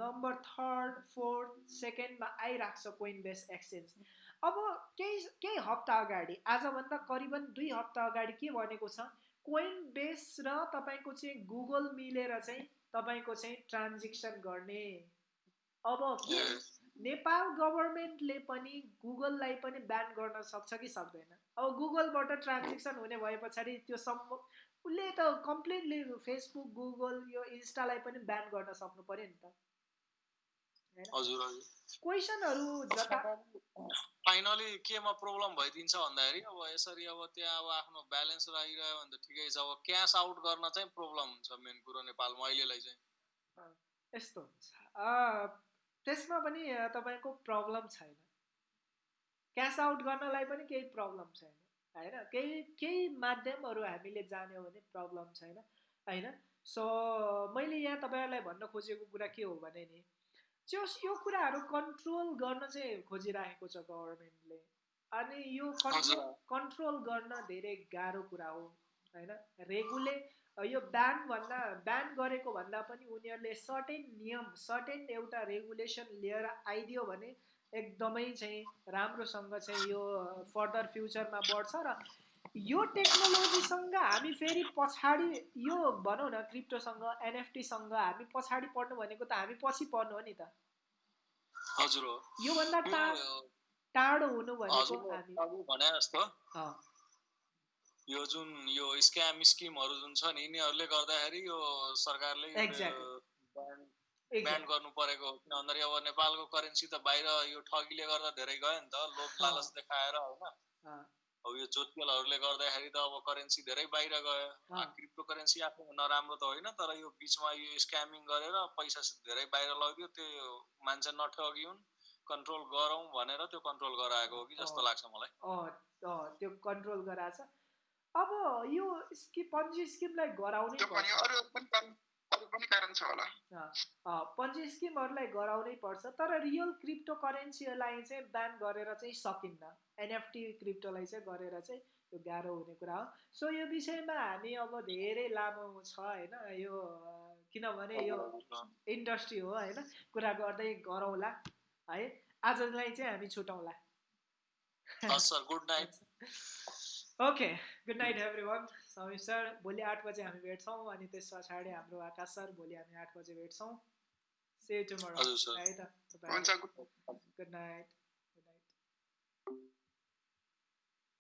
नम्बर थर्ड फोर्थ सेकेन्डमा आइरहेको छ कोइन बेस एक्सचेन्ज अब केही केही हप्ता अगाडि आजभन्दा करिबन दुई हप्ता अगाडि के भनेको छ? कोइन बेस र तपाईँको चाहिँ गुगल मिलेर चाहिँ तपाईँको चाहिँ ट्रान्जेक्सन गर्ने। अब नेपाल गभर्मेन्टले पनि गुगललाई पनि ब्यान गर्न सक्छ कि सक्दैन? अब गुगलबाट ट्रान्जेक्सन हुने भए पछाडि त्यो सम्म उसले त कम्प्लिटली फेसबुक गुगल यो इन्स्टालाई पनि ब्यान गर्न सक्नु पऱ्यो नि त। क्वेसनहरू जता फाइनली केमा प्रब्लम भइदिन्छ भन्दाखेरि अब यसरी अब त्यहाँ अब आफ्नो ब्यालेन्स राखिरह्यो भने त ठिकै छ। अब क्यास आउट गर्न चाहिँ प्रब्लम हुन्छ मेन कुरो नेपालमा अहिलेलाई चाहिँ। यस्तो हुन्छ। त्यसमा पनि तपाईँको प्रब्लम छैन। क्यास आउट गर्नलाई पनि केही प्रब्लम छैन होइन? केही केही माध्यमहरू हामीले जान्यौँ भने प्रब्लम छैन होइन? सो मैले यहाँ तपाईँहरूलाई भन्न खोजेको कुरा के हो भने नि त्यो यो कुराहरू कन्ट्रोल गर्न चाहिँ खोजिरहेको छ गभर्मेन्टले अनि यो कन्ट्रोल कन्ट्रोल गर्न धेरै गाह्रो कुरा हो होइन? रेगुले यो ब्यान भन्दा ब्यान गरेको भन्दा पनि उनीहरूले सर्टेन नियम सर्टेन एउटा रेगुलेसन लिएर आइदियो भने एकदमै चाहिँ राम्रोसँग चाहिँ यो फर्दर फ्युचरमा बढ्छ र यो टेक्नोलोजीसँग हामी फेरि पछाडि यो भनौँ न क्रिप्टोसँग एनएफटीसँग हामी पछाडि पढ्नु भनेको त हामी पछि पढ्नु हो नि त। हजुर हो। योभन्दा टाढो हुनु भनेको भने जस्तो। यो जुन यो स्क्याम स्किमहरू जुन छ नि यिनीहरूले गर्दाखेरि यो सरकारले ब्यान्ड गर्नु परेको किन भन्दाखेरि अब नेपालको करेन्सी त बाहिर यो ठगीले गर्दा धेरै गयो नि त लोक लालच देखाएर होइन। अब यो जोतकेलहरूले गर्दाखेरि त अब करेन्सी धेरै बाहिर गयो। क्रिप्टो करेन्सी आफू नराम्रो त होइन तर यो बिचमा यो स्क्यामिङ गरेर पैसा धेरै बाहिर लगिदियो त्यो मान्छे नठगिउन् कन्ट्रोल गरौँ भनेर त्यो कन्ट्रोल गराएको हो कि जस्तो लाग्छ मलाई। त्यो कन्ट्रोल गराएको छ। अब यो स्किम पन्जी स्किमलाई गराउनै पन्जी स्किमहरूलाई गराउनै पर्छ तर रियल क्रिप्टो करेन्सीलाई चाहिँ ब्यान गरेर चाहिँ सकिन्न। एनएफटी क्रिप्टोलाई चाहिँ गरेर चाहिँ यो गाह्रो हुने कुरा हो। सो यो विषयमा हामी अब धेरै लामो छ होइन? यो किनभने यो इन्डस्ट्री हो होइन? कुरा गर्दै गरौँला है? आजलाई चाहिँ हामी night. Okay good night everyone Samir sir भोलि आठ बजे हामी भेट्छौँ अनि त्यस पछाडि हाम्रो आकाश सर भोलि हामी आठ बजे भेट्छौँ। से टुमोरो है त गुड नाइट।